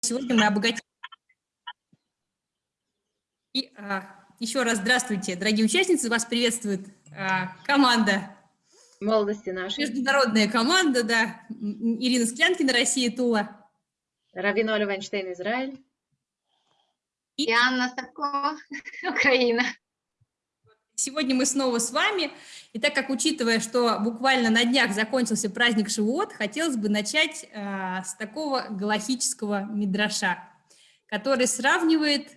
Сегодня мы обогатим. И а, еще раз здравствуйте, дорогие участницы. Вас приветствует а, команда. Молодости нашей. Международная команда, да. Ирина Склянкина, Россия, Тула. Равина Оля Вайнштейн, Израиль. И Анна Савко, Украина. Сегодня мы снова с вами. И так как, учитывая, что буквально на днях закончился праздник Шивот, хотелось бы начать э, с такого галахического мидраша, который сравнивает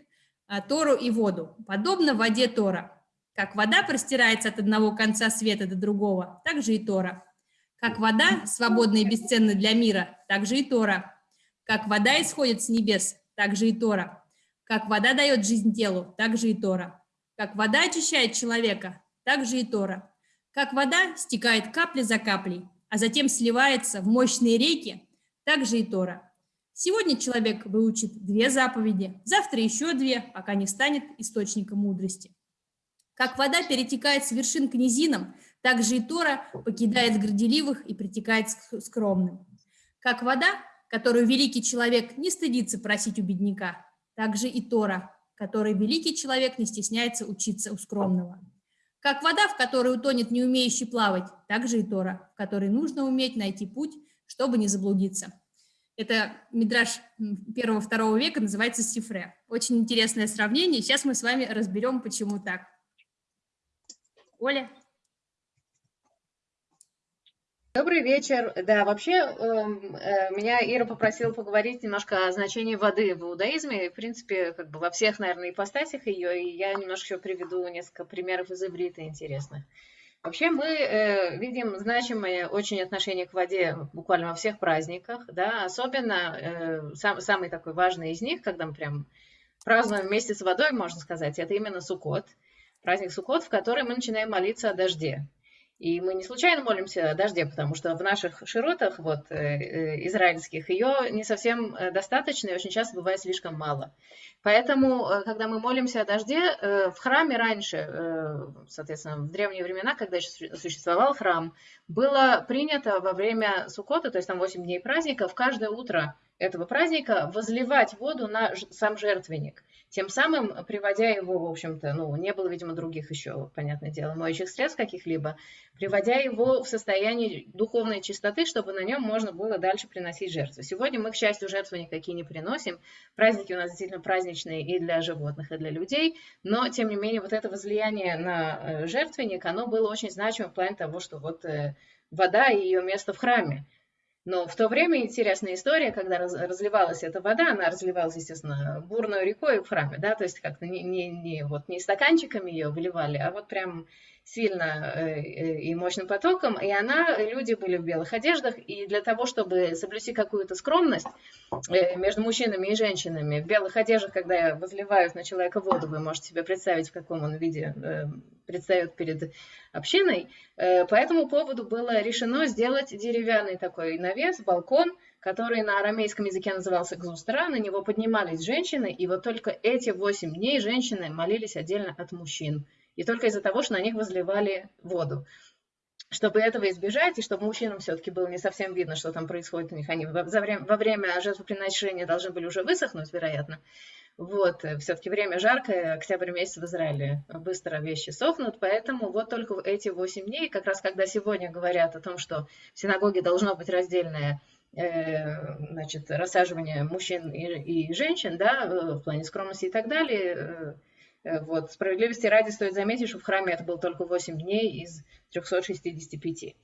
э, Тору и воду. Подобно воде Тора. Как вода простирается от одного конца света до другого, так же и Тора. Как вода, свободна и бесценна для мира, так же и Тора. Как вода исходит с небес, так же и Тора. Как вода дает жизнь телу, так же и Тора. Как вода очищает человека, так же и Тора. Как вода стекает капля за каплей, а затем сливается в мощные реки, так же и Тора. Сегодня человек выучит две заповеди, завтра еще две, пока не станет источником мудрости. Как вода перетекает с вершин к низинам, так же и Тора покидает горделивых и притекает к скромным. Как вода, которую великий человек не стыдится просить у бедняка, так же и Тора которой великий человек не стесняется учиться у скромного. Как вода, в которой утонет не умеющий плавать, так же и Тора, в которой нужно уметь найти путь, чтобы не заблудиться. Это мидраж первого-второго века, называется Сифре. Очень интересное сравнение. Сейчас мы с вами разберем, почему так. Оля? Добрый вечер. Да, вообще эм, э, меня Ира попросила поговорить немножко о значении воды в иудаизме, в принципе, как бы во всех, наверное, ипостасях ее, и я немножко еще приведу несколько примеров из иврита интересных. Вообще мы э, видим значимое очень отношение к воде буквально во всех праздниках, да, особенно э, сам, самый такой важный из них, когда мы прям празднуем вместе с водой, можно сказать, это именно Суккот, праздник Суккот, в который мы начинаем молиться о дожде. И мы не случайно молимся о дожде, потому что в наших широтах, вот, э, э, израильских, ее не совсем э, достаточно и очень часто бывает слишком мало. Поэтому, когда мы молимся о дожде, в храме раньше, соответственно, в древние времена, когда еще существовал храм, было принято во время Суккота, то есть там 8 дней праздника, в каждое утро этого праздника возливать воду на сам жертвенник тем самым приводя его, в общем-то, ну, не было, видимо, других еще, понятное дело, моющих средств каких-либо, приводя его в состояние духовной чистоты, чтобы на нем можно было дальше приносить жертвы. Сегодня мы, к счастью, жертвы никакие не приносим. Праздники у нас действительно праздничные и для животных, и для людей, но, тем не менее, вот это возлияние на э, жертвенник, оно было очень значимым в плане того, что вот э, вода и ее место в храме. Но в то время интересная история, когда разливалась эта вода, она разливалась, естественно, бурной рекой в храме, да, то есть как-то не, не, не, вот, не стаканчиками ее выливали, а вот прям сильно э, э, и мощным потоком, и она, люди были в белых одеждах, и для того, чтобы соблюсти какую-то скромность э, между мужчинами и женщинами, в белых одеждах, когда возливают на человека воду, вы можете себе представить, в каком он виде предстает перед общиной, по этому поводу было решено сделать деревянный такой навес, балкон, который на арамейском языке назывался гзустра, на него поднимались женщины, и вот только эти восемь дней женщины молились отдельно от мужчин и только из-за того, что на них возливали воду. Чтобы этого избежать, и чтобы мужчинам все-таки было не совсем видно, что там происходит у них, они во время, во время жертвоприношения должны были уже высохнуть, вероятно. Вот, все-таки время жаркое, октябрь месяц в Израиле, быстро вещи сохнут, поэтому вот только эти 8 дней, как раз когда сегодня говорят о том, что в синагоге должно быть раздельное э, значит, рассаживание мужчин и, и женщин, да, в плане скромности и так далее, э, Э, вот. Справедливости ради стоит заметить, что в храме это было только 8 дней из 365.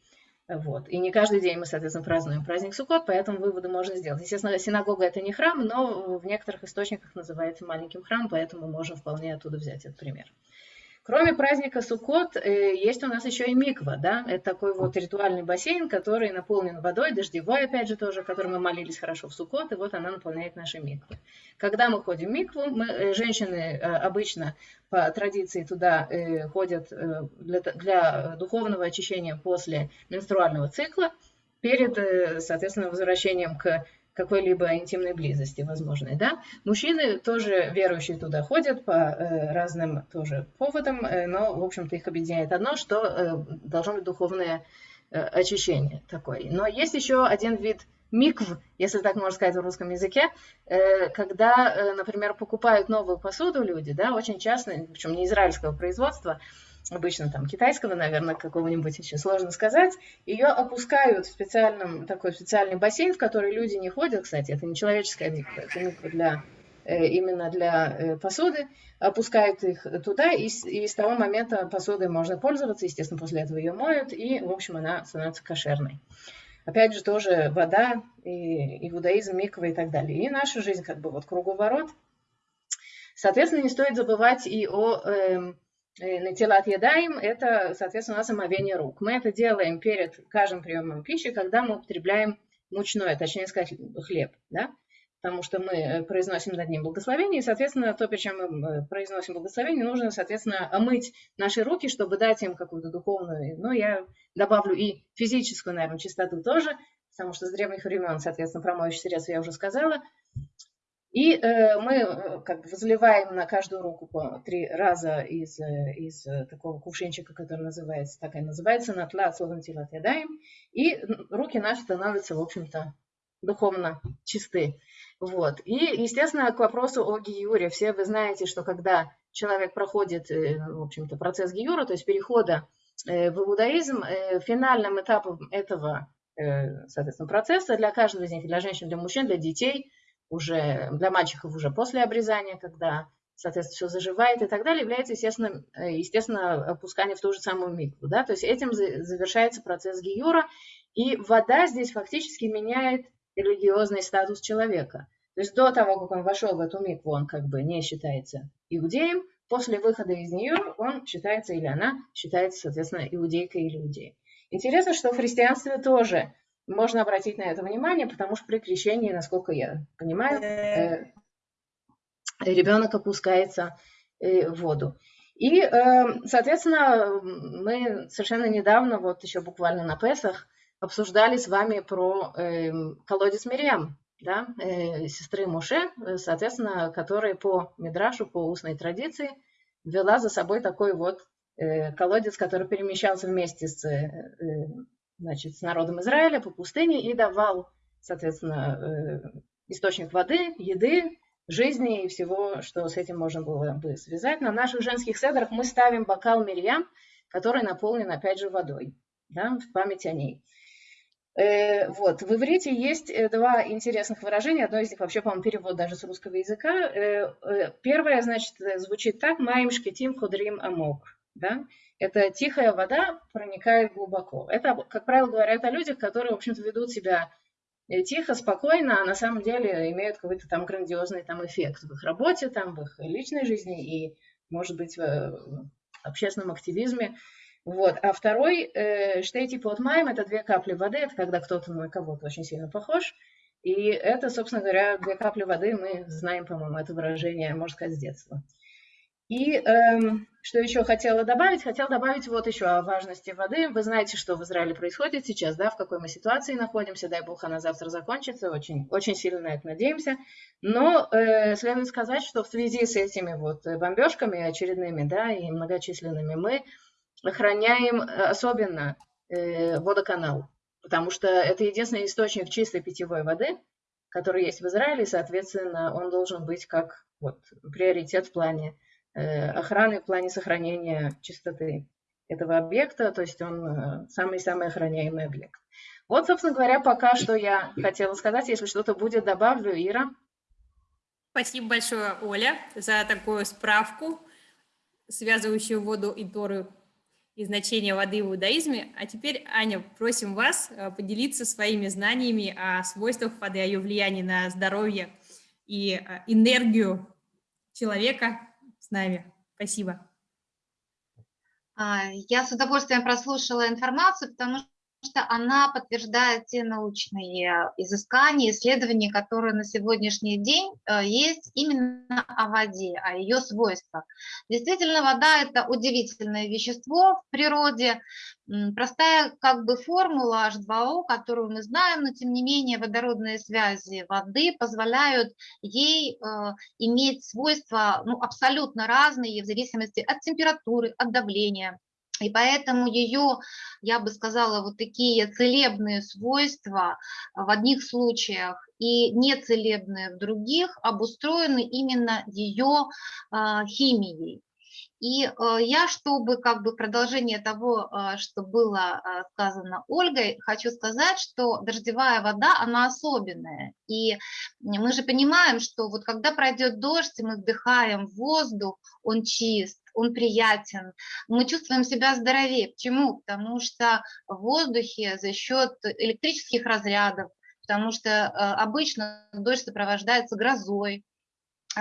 Вот. И не каждый день мы, соответственно, празднуем праздник Суккот, поэтому выводы можно сделать. Естественно, синагога это не храм, но в некоторых источниках называется маленьким храмом, поэтому можно вполне оттуда взять этот пример. Кроме праздника Суккот, э, есть у нас еще и миква, да, это такой вот ритуальный бассейн, который наполнен водой, дождевой, опять же, тоже, который мы молились хорошо в Суккот, и вот она наполняет наши миквы. Когда мы ходим в микву, мы, э, женщины э, обычно по традиции туда ходят для, для духовного очищения после менструального цикла, перед, соответственно, возвращением к какой-либо интимной близости возможной. Да? Мужчины тоже верующие туда ходят по э, разным тоже поводам, э, но, в общем-то, их объединяет одно, что э, должно быть духовное э, очищение такое. Но есть еще один вид микв, если так можно сказать в русском языке, э, когда, э, например, покупают новую посуду люди, да, очень часто, причем не израильского производства, обычно там китайского, наверное, какого-нибудь еще сложно сказать, ее опускают в специальном, такой специальный бассейн, в который люди не ходят, кстати, это не человеческая миква, это миква для Э, именно для э, посуды, опускают их туда, и с, и с того момента посудой можно пользоваться, естественно, после этого ее моют, и, в общем, она становится кошерной. Опять же, тоже вода, и иудаизм, миква и так далее. И наша жизнь как бы вот круговорот. Соответственно, не стоит забывать и о эм, Натилат едаем – это, соответственно, у нас омовение рук. Мы это делаем перед каждым приемом пищи, когда мы употребляем мучное, точнее сказать, хлеб. Да? потому что мы э, произносим над ним благословение, и, соответственно, то, причем мы э, произносим благословение, нужно, соответственно, омыть наши руки, чтобы дать им какую-то духовную, ну, я добавлю и физическую, наверное, чистоту тоже, потому что с древних времен, соответственно, про моющие средства я уже сказала. И э, мы э, как бы возливаем на каждую руку по три раза из, из такого кувшинчика, который называется, так и называется, натла, тела ядаем, и руки наши становятся, в общем-то, духовно чисты. Вот. И, естественно, к вопросу о гиюре. Все вы знаете, что когда человек проходит, э, в общем-то, процесс гиюра, то есть перехода э, в иудаизм, э, финальным этапом этого, соответственно, процесса для каждого из них, для женщин, для мужчин, для детей, уже для мальчиков уже после обрезания, когда, соответственно, все заживает и так далее, является, естественно, естественно опускание в ту же самую микву. Да? То есть этим завершается процесс гиюра, и вода здесь фактически меняет религиозный статус человека. То есть до того, как он вошел в эту микву, он как бы не считается иудеем, после выхода из нее он считается, или она считается, соответственно, иудейкой или иудеем. Интересно, что в христианстве тоже можно обратить на это внимание, потому что при крещении, насколько я понимаю, э, ребенок опускается э, в воду. И, э, соответственно, мы совершенно недавно, вот еще буквально на Песах, обсуждали с вами про э, колодец Мириам, да, э, сестры Муше, э, соответственно, которая по Мидрашу, по устной традиции, вела за собой такой вот э, колодец, который перемещался вместе с, э, э, значит, с народом Израиля по пустыне и давал, соответственно, э, источник воды, еды, жизни и всего, что с этим можно было бы связать. На наших женских седрах мы ставим бокал Мирьям, который наполнен, опять же, водой, да, в память о ней. Э, вот, в иврите есть э, два интересных выражения. Одно из них вообще, по-моему, перевод даже с русского языка. Первое, значит, звучит так «Маим шкетим худрим амок». Да? Это тихая вода проникает глубоко. Это, как правило, говорят о людях, которые, в общем-то, ведут себя тихо, спокойно, а на самом деле имеют какой-то там грандиозный там эффект в их работе, там, в их личной жизни и, может быть, в общественном активизме. Вот. А второй, э, штейти под маем, это две капли воды, это когда кто-то на кого-то очень сильно похож. И это, собственно говоря, две капли воды, мы знаем, по-моему, это выражение, можно сказать, с детства. И эм, что еще хотела добавить? Хотела добавить вот еще о важности воды. Вы знаете, что в Израиле происходит сейчас, да, в какой мы ситуации находимся. Дай бог, она завтра закончится. Очень, очень сильно на это надеемся. Но э, следует сказать, что в связи с этими вот бомбежками очередными, да, и многочисленными, мы охраняем э, особенно э, водоканал, потому что это единственный источник чистой питьевой воды, который есть в Израиле, и, соответственно, он должен быть как вот, приоритет в плане охраны, в плане сохранения чистоты этого объекта, то есть он самый-самый охраняемый объект. Вот, собственно говоря, пока что я хотела сказать. Если что-то будет, добавлю. Ира. Спасибо большое, Оля, за такую справку, связывающую воду и Тору и значение воды в иудаизме. А теперь, Аня, просим вас э, поделиться своими знаниями о свойствах воды, о ее влиянии на здоровье и э, энергию человека с нами. Спасибо. А, я с удовольствием прослушала информацию, потому что она подтверждает те научные изыскания, исследования, которые на сегодняшний день э, есть именно о воде, о ее свойствах. Действительно, вода – это удивительное вещество в природе, простая как бы формула H2O, которую мы знаем, но тем не менее водородные связи воды позволяют ей э, иметь свойства ну, абсолютно разные в зависимости от температуры, от давления, И поэтому ее, я бы сказала, вот такие целебные свойства в одних случаях и нецелебные в других обустроены именно ее а, химией. И э, я, чтобы как бы продолжение того, э, что было э, сказано Ольгой, хочу сказать, что дождевая вода, она особенная. И мы же понимаем, что вот когда пройдет дождь, мы вдыхаем воздух, он чист, он приятен, мы чувствуем себя здоровее. Почему? Потому что в воздухе за счет электрических разрядов, потому что обычно дождь сопровождается грозой,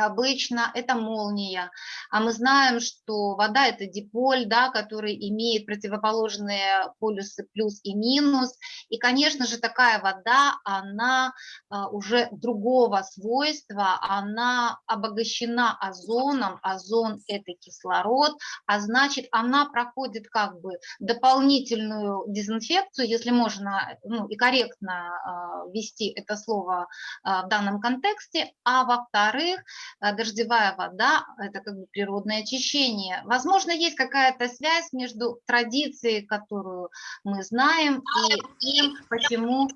обычно это молния, а мы знаем, что вода – это диполь, да, который имеет противоположные полюсы плюс и минус, и, конечно же, такая вода, она а, уже другого свойства, она обогащена озоном, озон – это кислород, а значит, она проходит как бы дополнительную дезинфекцию, если можно ну, и корректно а, ввести это слово а, в данном контексте, а во-вторых, дождевая вода – это как бы природное очищение. Возможно, есть какая-то связь между традицией, которую мы знаем, и тем, почему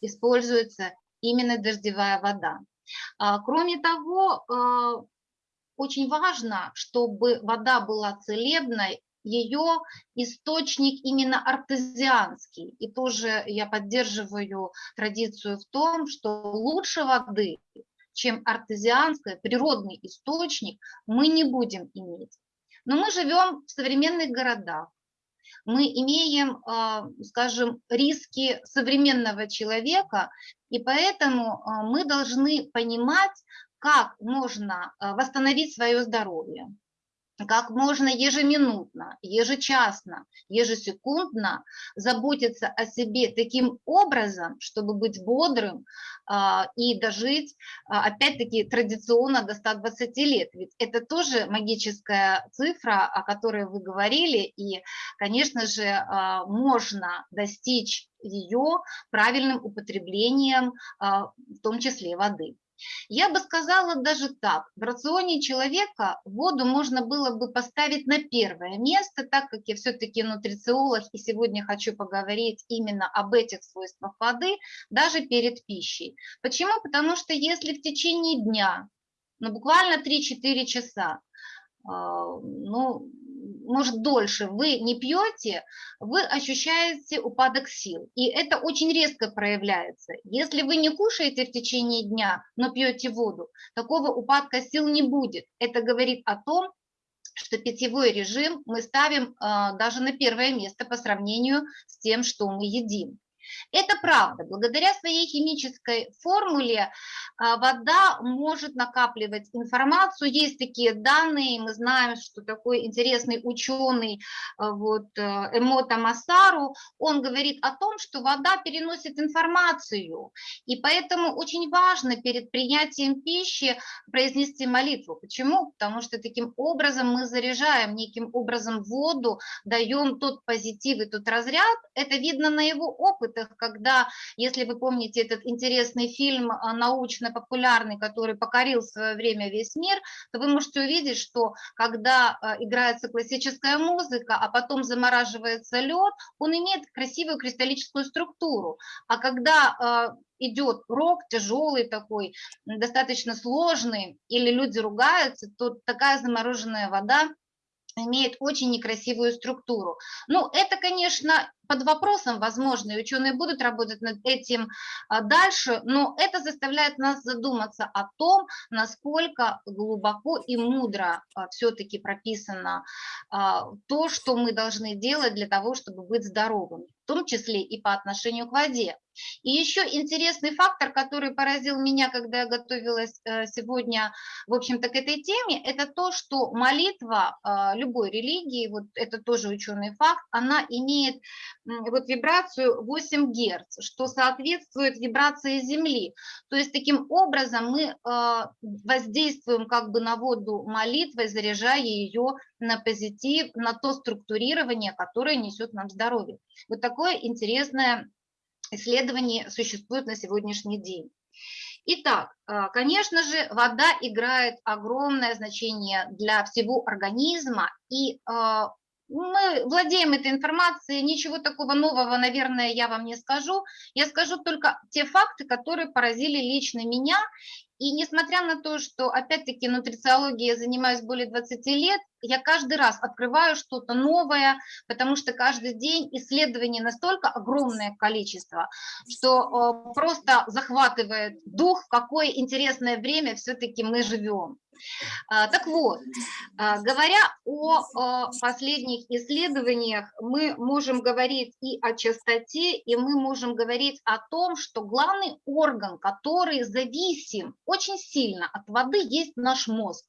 используется именно дождевая вода. А, кроме того, а, очень важно, чтобы вода была целебной, ее источник именно артезианский. И тоже я поддерживаю традицию в том, что лучше воды чем артезианская, природный источник, мы не будем иметь. Но мы живем в современных городах, мы имеем, а, скажем, риски современного человека, и поэтому а, мы должны понимать, как можно а, восстановить свое здоровье как можно ежеминутно, ежечасно, ежесекундно заботиться о себе таким образом, чтобы быть бодрым а, и дожить, а, опять-таки, традиционно до 120 лет. Ведь это тоже магическая цифра, о которой вы говорили, и, конечно же, а, можно достичь ее правильным употреблением, в том числе воды. Я бы сказала даже так, в рационе человека воду можно было бы поставить на первое место, так как я все-таки нутрициолог и сегодня хочу поговорить именно об этих свойствах воды, даже перед пищей. Почему? Потому что если в течение дня, ну буквально 3-4 часа, а, ну, может, дольше вы не пьете, вы ощущаете упадок сил. И это очень резко проявляется. Если вы не кушаете в течение дня, но пьете воду, такого упадка сил не будет. Это говорит о том, что питьевой режим мы ставим э, даже на первое место по сравнению с тем, что мы едим. Это правда. Благодаря своей химической формуле а, вода может накапливать информацию. Есть такие данные, мы знаем, что такой интересный ученый а, вот, э, Эмота Масару, он говорит о том, что вода переносит информацию. И поэтому очень важно перед принятием пищи произнести молитву. Почему? Потому что таким образом мы заряжаем неким образом воду, даем тот позитив и тот разряд. Это видно на его опыт опытах, когда, если вы помните этот интересный фильм а, научно-популярный, который покорил в свое время весь мир, то вы можете увидеть, что когда а, играется классическая музыка, а потом замораживается лед, он имеет красивую кристаллическую структуру. А когда а, идет рок тяжелый такой, достаточно сложный, или люди ругаются, то такая замороженная вода имеет очень некрасивую структуру. Ну, это, конечно, под вопросом, возможно, и ученые будут работать над этим а, дальше, но это заставляет нас задуматься о том, насколько глубоко и мудро а, все-таки прописано а, то, что мы должны делать для того, чтобы быть здоровыми, в том числе и по отношению к воде. И еще интересный фактор, который поразил меня, когда я готовилась э, сегодня, в общем-то, к этой теме, это то, что молитва любой религии, вот это тоже ученый факт, она имеет вот вибрацию 8 Гц, что соответствует вибрации Земли. То есть таким образом мы а, воздействуем как бы на воду молитвой, заряжая ее на позитив, на то структурирование, которое несет нам здоровье. Вот такое интересное исследование существует на сегодняшний день. Итак, а, конечно же, вода играет огромное значение для всего организма, и а, мы владеем этой информацией, ничего такого нового, наверное, я вам не скажу. Я скажу только те факты, которые поразили лично меня. И несмотря на то, что, опять-таки, нутрициологией я занимаюсь более 20 лет, я каждый раз открываю что-то новое, потому что каждый день исследований настолько огромное количество, что э, просто захватывает дух, в какое интересное время все-таки мы живем. А, так вот, а, говоря о последних исследованиях, мы можем говорить и о частоте, и мы можем говорить о том, что главный орган, который зависим очень сильно от воды, есть наш мозг.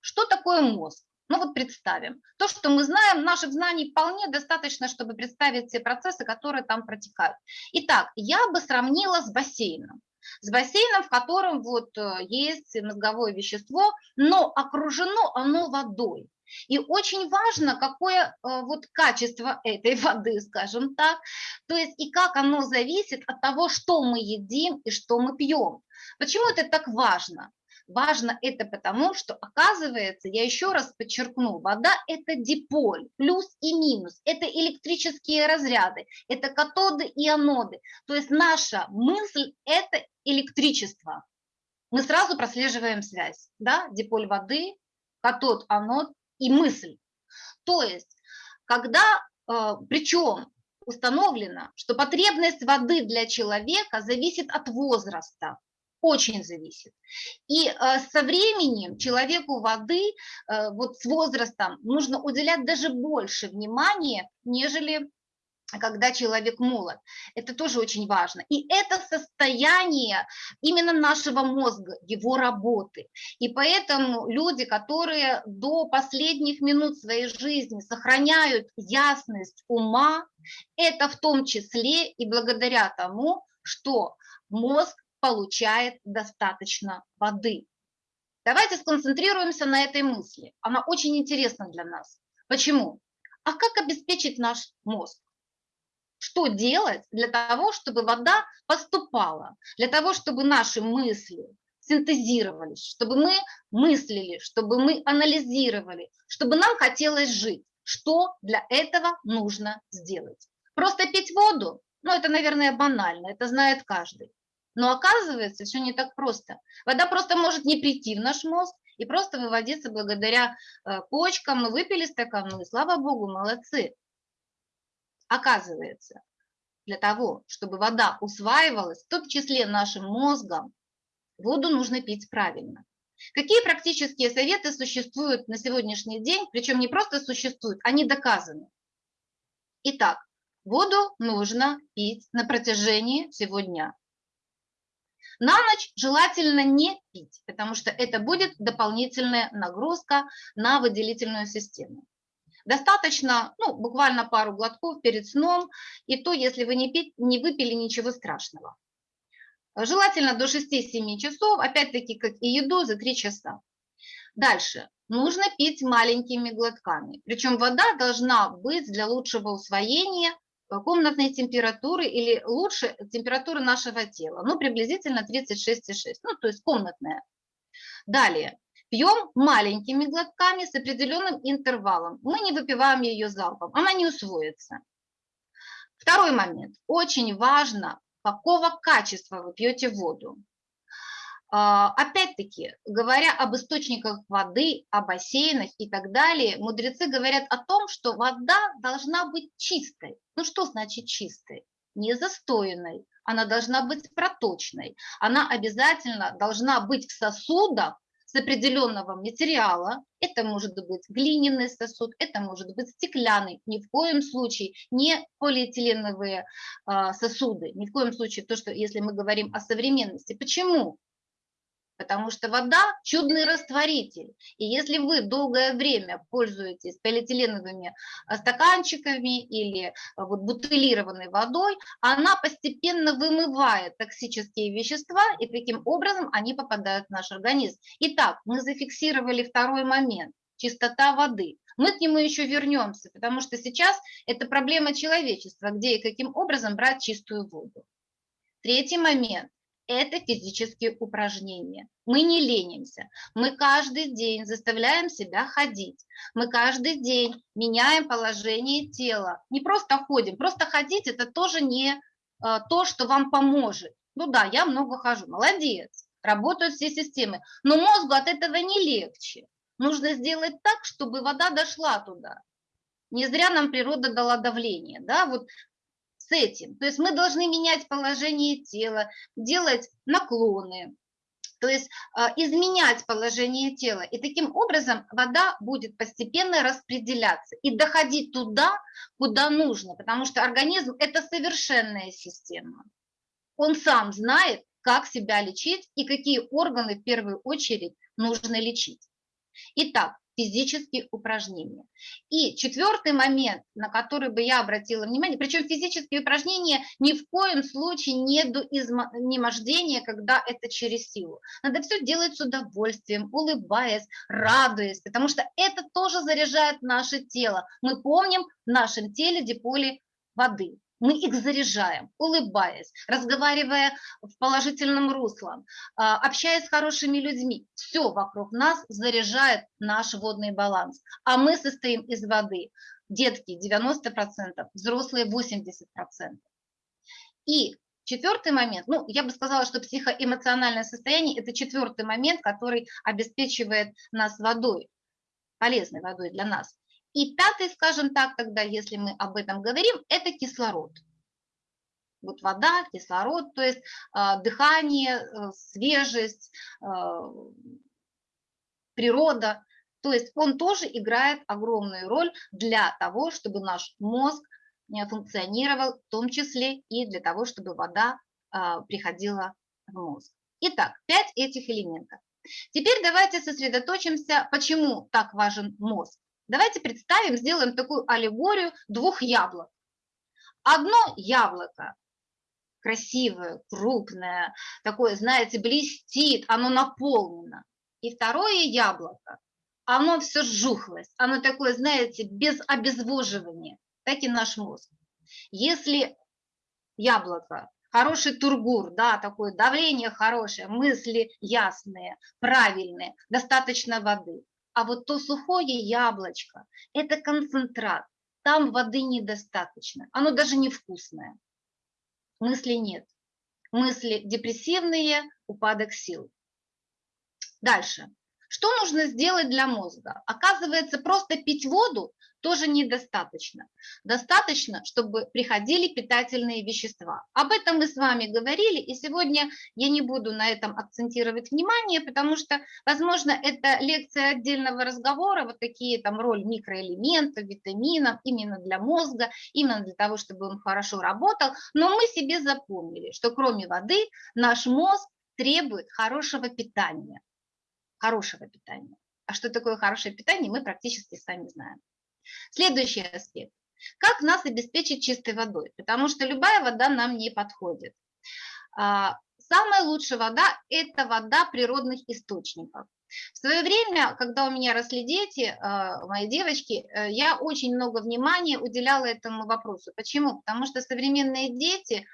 Что такое мозг? Ну вот представим, то, что мы знаем, наших знаний вполне достаточно, чтобы представить все процессы, которые там протекают. Итак, я бы сравнила с бассейном с бассейном, в котором вот э, есть мозговое вещество, но окружено оно водой. И очень важно, какое э, вот качество этой воды, скажем так, то есть и как оно зависит от того, что мы едим и что мы пьем. Почему это так важно? Важно это потому, что оказывается, я еще раз подчеркну, вода – это диполь, плюс и минус, это электрические разряды, это катоды и аноды. То есть наша мысль – это электричество. Мы сразу прослеживаем связь, да, диполь воды, катод, анод и мысль. То есть, когда, э, причем установлено, что потребность воды для человека зависит от возраста, очень зависит. И э, со временем человеку воды, э, вот с возрастом, нужно уделять даже больше внимания, нежели когда человек молод. Это тоже очень важно. И это состояние именно нашего мозга, его работы. И поэтому люди, которые до последних минут своей жизни сохраняют ясность ума, это в том числе и благодаря тому, что мозг получает достаточно воды. Давайте сконцентрируемся на этой мысли. Она очень интересна для нас. Почему? А как обеспечить наш мозг? Что делать для того, чтобы вода поступала, для того, чтобы наши мысли синтезировались, чтобы мы мыслили, чтобы мы анализировали, чтобы нам хотелось жить. Что для этого нужно сделать? Просто пить воду? Ну, это, наверное, банально, это знает каждый. Но оказывается, все не так просто. Вода просто может не прийти в наш мозг и просто выводиться благодаря э, почкам. Мы выпили стакан, ну и слава богу, молодцы. Оказывается, для того, чтобы вода усваивалась, в том числе нашим мозгом, воду нужно пить правильно. Какие практические советы существуют на сегодняшний день, причем не просто существуют, они доказаны. Итак, воду нужно пить на протяжении всего дня. На ночь желательно не пить, потому что это будет дополнительная нагрузка на выделительную систему. Достаточно, ну, буквально пару глотков перед сном, и то, если вы не, пить, не выпили ничего страшного. Желательно до 6-7 часов, опять-таки, как и еду, за 3 часа. Дальше. Нужно пить маленькими глотками. Причем вода должна быть для лучшего усвоения комнатной температуры или лучше температуры нашего тела, ну, приблизительно 36,6, ну, то есть комнатная. Далее, пьем маленькими глотками с определенным интервалом. Мы не выпиваем ее залпом, она не усвоится. Второй момент. Очень важно, какого качества вы пьете воду. А, опять-таки, говоря об источниках воды, о бассейнах и так далее, мудрецы говорят о том, что вода должна быть чистой. Ну что значит чистой? Не застоянной, она должна быть проточной, она обязательно должна быть в сосудах с определенного материала, это может быть глиняный сосуд, это может быть стеклянный, ни в коем случае не полиэтиленовые э, сосуды, ни в коем случае то, что если мы говорим о современности. Почему? Потому что вода – чудный растворитель. И если вы долгое время пользуетесь полиэтиленовыми а, стаканчиками или а, вот бутылированной водой, она постепенно вымывает токсические вещества, и таким образом они попадают в наш организм. Итак, мы зафиксировали второй момент – чистота воды. Мы к нему еще вернемся, потому что сейчас это проблема человечества, где и каким образом брать чистую воду. Третий момент – это физические упражнения. Мы не ленимся, мы каждый день заставляем себя ходить, мы каждый день меняем положение тела. Не просто ходим, просто ходить это тоже не э, то, что вам поможет. Ну да, я много хожу, молодец, работают все системы, но мозгу от этого не легче. Нужно сделать так, чтобы вода дошла туда. Не зря нам природа дала давление, да, вот этим. То есть мы должны менять положение тела, делать наклоны, то есть а, изменять положение тела. И таким образом вода будет постепенно распределяться и доходить туда, куда нужно, потому что организм – это совершенная система. Он сам знает, как себя лечить и какие органы в первую очередь нужно лечить. Итак, физические упражнения. И четвертый момент, на который бы я обратила внимание, причем физические упражнения ни в коем случае не до изнемождения, когда это через силу. Надо все делать с удовольствием, улыбаясь, радуясь, потому что это тоже заряжает наше тело. Мы помним в нашем теле диполи воды мы их заряжаем, улыбаясь, разговаривая в положительном русле, а, общаясь с хорошими людьми. Все вокруг нас заряжает наш водный баланс. А мы состоим из воды. Детки 90%, взрослые 80%. И четвертый момент, ну, я бы сказала, что психоэмоциональное состояние – это четвертый момент, который обеспечивает нас водой, полезной водой для нас. И пятый, скажем так, тогда, если мы об этом говорим, это кислород. Вот вода, кислород, то есть э, дыхание, э, свежесть, э, природа. То есть он тоже играет огромную роль для того, чтобы наш мозг функционировал, в том числе и для того, чтобы вода приходила в мозг. Итак, пять этих элементов. Теперь давайте сосредоточимся, почему так важен мозг. Давайте представим, сделаем такую аллегорию двух яблок. Одно яблоко красивое, крупное, такое, знаете, блестит, оно наполнено. И второе яблоко, оно все сжухлось, оно такое, знаете, без обезвоживания, так и наш мозг. Если яблоко, хороший тургур, да, такое давление хорошее, мысли ясные, правильные, достаточно воды, а вот то сухое яблочко – это концентрат, там воды недостаточно, оно даже невкусное. Мысли нет. Мысли депрессивные, упадок сил. Дальше. Что нужно сделать для мозга? Оказывается, просто пить воду тоже недостаточно. Достаточно, чтобы приходили питательные вещества. Об этом мы с вами говорили, и сегодня я не буду на этом акцентировать внимание, потому что, возможно, это лекция отдельного разговора, вот такие там роль микроэлементов, витаминов именно для мозга, именно для того, чтобы он хорошо работал, но мы себе запомнили, что кроме воды наш мозг требует хорошего питания. Хорошего питания. А что такое хорошее питание, мы практически сами знаем. Следующий аспект. Как нас обеспечить чистой водой? Потому что любая вода нам не подходит. А, самая лучшая вода – это вода природных источников. В свое время, когда у меня росли дети, а, мои девочки, э, я очень много внимания уделяла этому вопросу. Почему? Потому что современные дети,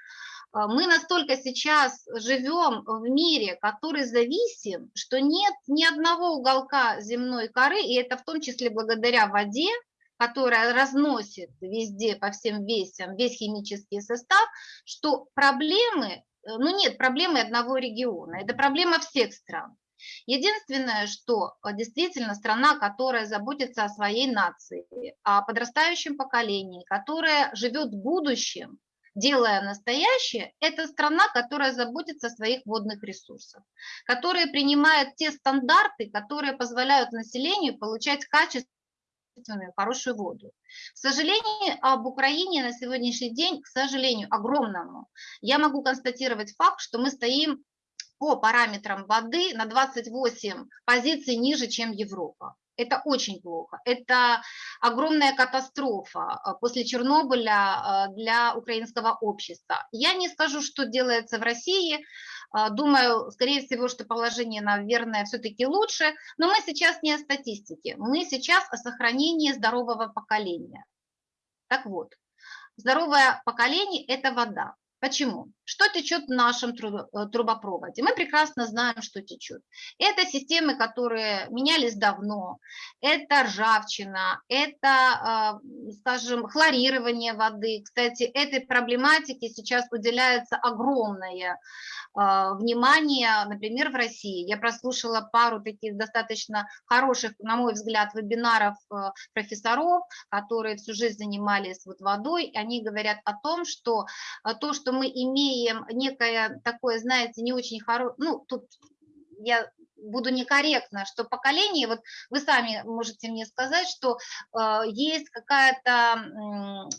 мы настолько сейчас живем в мире, который зависим, что нет ни одного уголка земной коры, и это в том числе благодаря воде, которая разносит везде по всем весям весь химический состав, что проблемы, э, ну нет проблемы одного региона, это проблема всех стран. Единственное, что э, действительно страна, которая заботится о своей нации, о подрастающем поколении, которая живет будущем, делая настоящее, это страна, которая заботится о своих водных ресурсах, которая принимает те стандарты, которые позволяют населению получать качественную, хорошую воду. К сожалению, об Украине на сегодняшний день, к сожалению, огромному, я могу констатировать факт, что мы стоим по параметрам воды на 28 позиций ниже, чем Европа. Это очень плохо. Это огромная катастрофа а, после Чернобыля а, для украинского общества. Я не скажу, что делается в России, а, думаю, скорее всего, что положение, наверное, все-таки лучше, но мы сейчас не о статистике, мы сейчас о сохранении здорового поколения. Так вот, здоровое поколение – это вода. Почему? Что течет в нашем э, трубопроводе? Мы прекрасно знаем, что течет. Это системы, которые менялись давно, это ржавчина, это, а, скажем, хлорирование воды. Кстати, этой проблематике сейчас уделяется огромное внимание, например, в России. Я прослушала пару таких достаточно хороших, на мой взгляд, вебинаров э, профессоров, которые всю жизнь занимались вот водой. Они говорят о том, что э, то, что мы имеем некое такое, знаете, не очень хорошее, ну, тут я буду некорректна, что поколение, вот вы сами можете мне сказать, что э, есть какая-то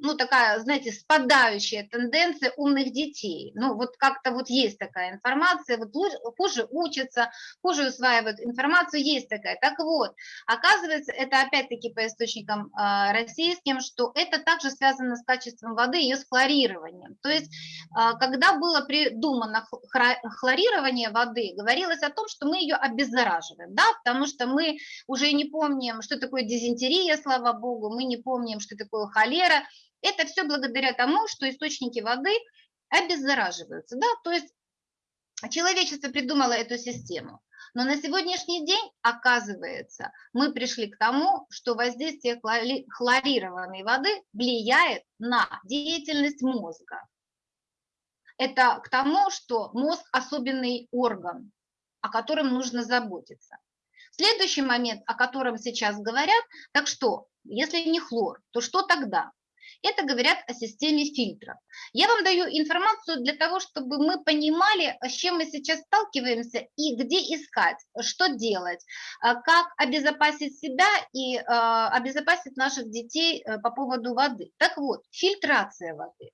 ну, такая, знаете, спадающая тенденция умных детей. Ну, вот как-то вот есть такая информация, вот хуже учатся, хуже усваивают информацию, есть такая. Так вот, оказывается, это опять-таки по источникам э, российским, что это также связано с качеством воды, ее с хлорированием. То есть, э, когда было придумано хлорирование воды, говорилось о том, что мы ее обеззараживаем, да, потому что мы уже не помним, что такое дизентерия, слава богу, мы не помним, что такое холера, это все благодаря тому, что источники воды обеззараживаются. Да? То есть человечество придумало эту систему. Но на сегодняшний день, оказывается, мы пришли к тому, что воздействие хлорированной воды влияет на деятельность мозга. Это к тому, что мозг особенный орган, о котором нужно заботиться. Следующий момент, о котором сейчас говорят, так что, если не хлор, то что тогда? Это говорят о системе фильтров. Я вам даю информацию для того, чтобы мы понимали, с чем мы сейчас сталкиваемся и где искать, что делать, а, как обезопасить себя и а, обезопасить наших детей э, по поводу воды. Так вот, фильтрация воды.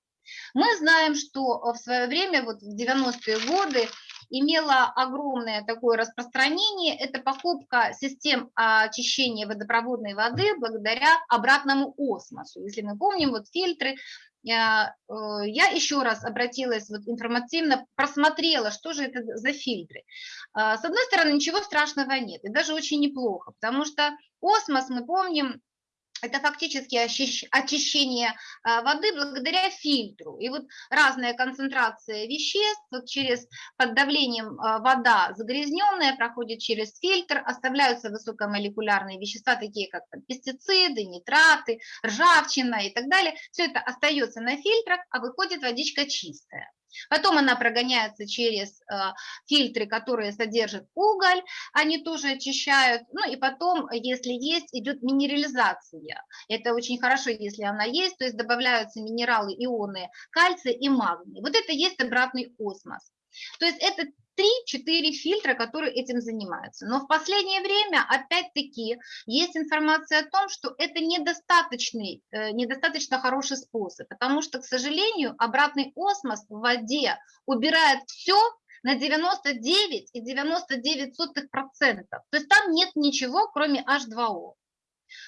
Мы знаем, что в свое время, вот в 90-е годы, имела огромное такое распространение. Это покупка систем очищения водопроводной воды благодаря обратному осмосу. Если мы помним, вот фильтры, я, э, я еще раз обратилась вот информативно, просмотрела, что же это за фильтры. А, с одной стороны, ничего страшного нет, и даже очень неплохо, потому что осмос, мы помним, это фактически очищение а, воды благодаря фильтру. И вот разная концентрация веществ вот через под давлением а, вода загрязненная проходит через фильтр, оставляются высокомолекулярные вещества, такие как пестициды, нитраты, ржавчина и так далее. Все это остается на фильтрах, а выходит водичка чистая. Потом она прогоняется через э, фильтры, которые содержат уголь, они тоже очищают. Ну и потом, если есть, идет минерализация. Это очень хорошо, если она есть, то есть добавляются минералы, ионы кальция и магний. Вот это есть обратный осмос. То есть это 3-4 фильтра, которые этим занимаются. Но в последнее время, опять-таки, есть информация о том, что это недостаточный, э, недостаточно хороший способ, потому что, к сожалению, обратный осмос в воде убирает все на 99,99%. ,99%. То есть там нет ничего, кроме H2O.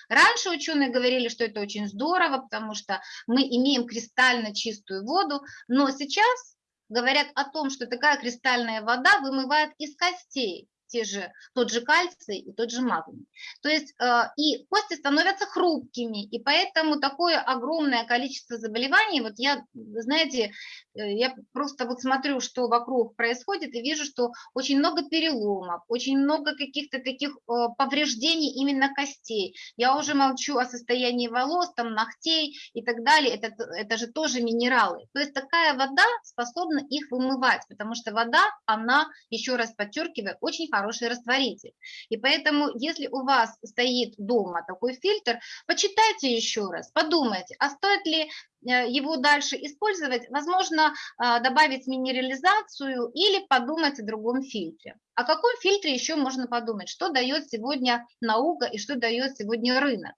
Раньше ученые говорили, что это очень здорово, потому что мы имеем кристально чистую воду, но сейчас говорят о том, что такая кристальная вода вымывает из костей те же, тот же кальций и тот же магний. То есть э, и кости становятся хрупкими, и поэтому такое огромное количество заболеваний, вот я, знаете, э, я просто вот смотрю, что вокруг происходит, и вижу, что очень много переломов, очень много каких-то таких э, повреждений именно костей. Я уже молчу о состоянии волос, там, ногтей и так далее, это, это же тоже минералы. То есть такая вода способна их вымывать, потому что вода, она, еще раз подчеркиваю, очень хороший растворитель. И поэтому, если у вас стоит дома такой фильтр, почитайте еще раз, подумайте, а стоит ли э, его дальше использовать, возможно, э, добавить минерализацию или подумать о другом фильтре. О каком фильтре еще можно подумать, что дает сегодня наука и что дает сегодня рынок.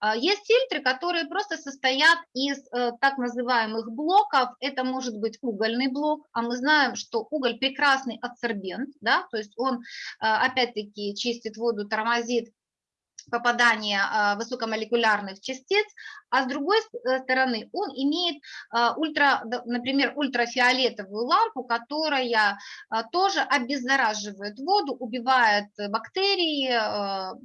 А, есть фильтры, которые просто состоят из э, так называемых блоков. Это может быть угольный блок, а мы знаем, что уголь прекрасный адсорбент, да, то есть он э, опять-таки чистит воду, тормозит попадания а, высокомолекулярных частиц, а с другой э, стороны он имеет а, ультра, например, ультрафиолетовую лампу, которая а, тоже обеззараживает воду, убивает бактерии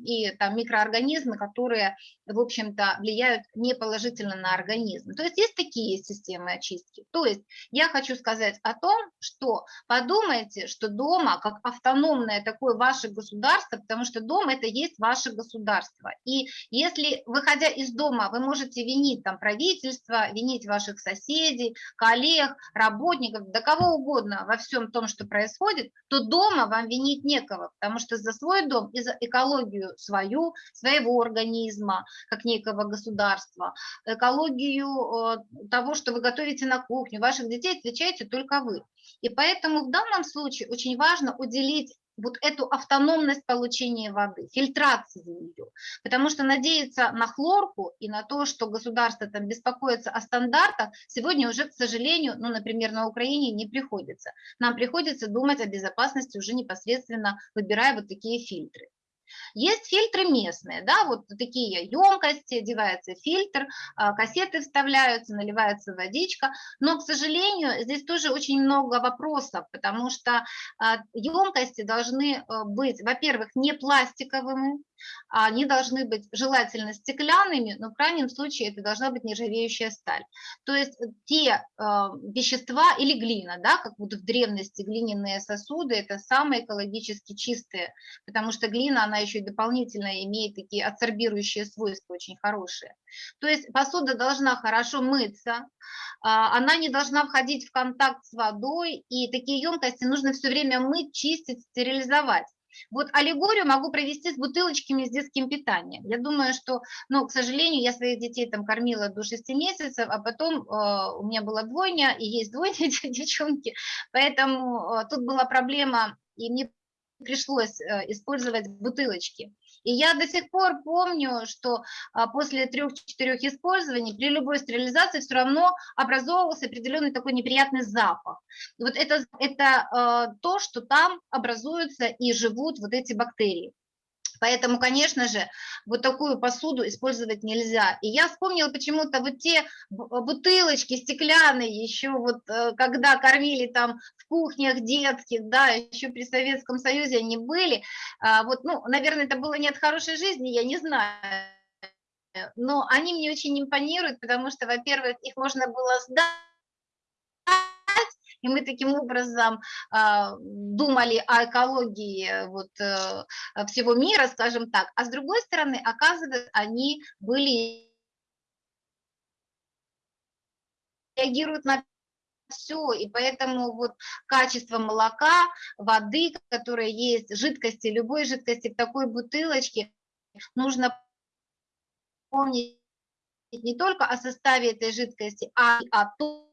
и там, микроорганизмы, которые, в общем-то, влияют неположительно на организм. То есть есть такие системы очистки. То есть я хочу сказать о том, что подумайте, что дома, как автономное такое ваше государство, потому что дом – это есть ваше государство. И если, выходя из дома, вы можете винить там правительство, винить ваших соседей, коллег, работников, да кого угодно во всем том, что происходит, то дома вам винить некого, потому что за свой дом и за экологию свою, своего организма, как некого государства, экологию э, того, что вы готовите на кухню, ваших детей отвечаете только вы. И поэтому в данном случае очень важно уделить вот эту автономность получения воды, фильтрации ее. Потому что надеяться на хлорку и на то, что государство там беспокоится о стандартах, сегодня уже, к сожалению, ну, например, на Украине не приходится. Нам приходится думать о безопасности уже непосредственно, выбирая вот такие фильтры. Есть фильтры местные, да, вот такие емкости, одевается фильтр, а, кассеты вставляются, наливается водичка, но, к сожалению, здесь тоже очень много вопросов, потому что емкости а, должны э, быть, во-первых, не пластиковыми, они должны быть желательно стеклянными, но в крайнем случае это должна быть нержавеющая сталь. То есть те э, вещества или глина, да, как вот в древности глиняные сосуды, это самые экологически чистые, потому что глина, она еще и дополнительно имеет такие адсорбирующие свойства очень хорошие. То есть посуда должна хорошо мыться, а, она не должна входить в контакт с водой, и такие емкости нужно все время мыть, чистить, стерилизовать. Вот аллегорию могу провести с бутылочками с детским питанием. Я думаю, что, ну, к сожалению, я своих детей там кормила до 6 месяцев, а потом э, у меня была двойня, и есть двойня девчонки, поэтому э, тут была проблема, и мне пришлось э, использовать бутылочки. И я до сих пор помню, что а, после трех-четырех использований при любой стерилизации все равно образовывался определенный такой неприятный запах. И вот это, это а, то, что там образуются и живут вот эти бактерии. Поэтому, конечно же, вот такую посуду использовать нельзя. И я вспомнила почему-то вот те бутылочки стеклянные, еще вот э, когда кормили там в кухнях детских, да, еще при Советском Союзе они были. А, вот, ну, наверное, это было не от хорошей жизни, я не знаю но они мне очень импонируют, потому что, во-первых, их можно было сдать, и мы таким образом а, думали о экологии э, вот, э, всего мира, скажем так, а с другой стороны, оказывается, они были реагируют на все, и поэтому вот качество молока, воды, которая есть, жидкости, любой жидкости в такой бутылочке, нужно помнить не только о составе этой жидкости, а и о том,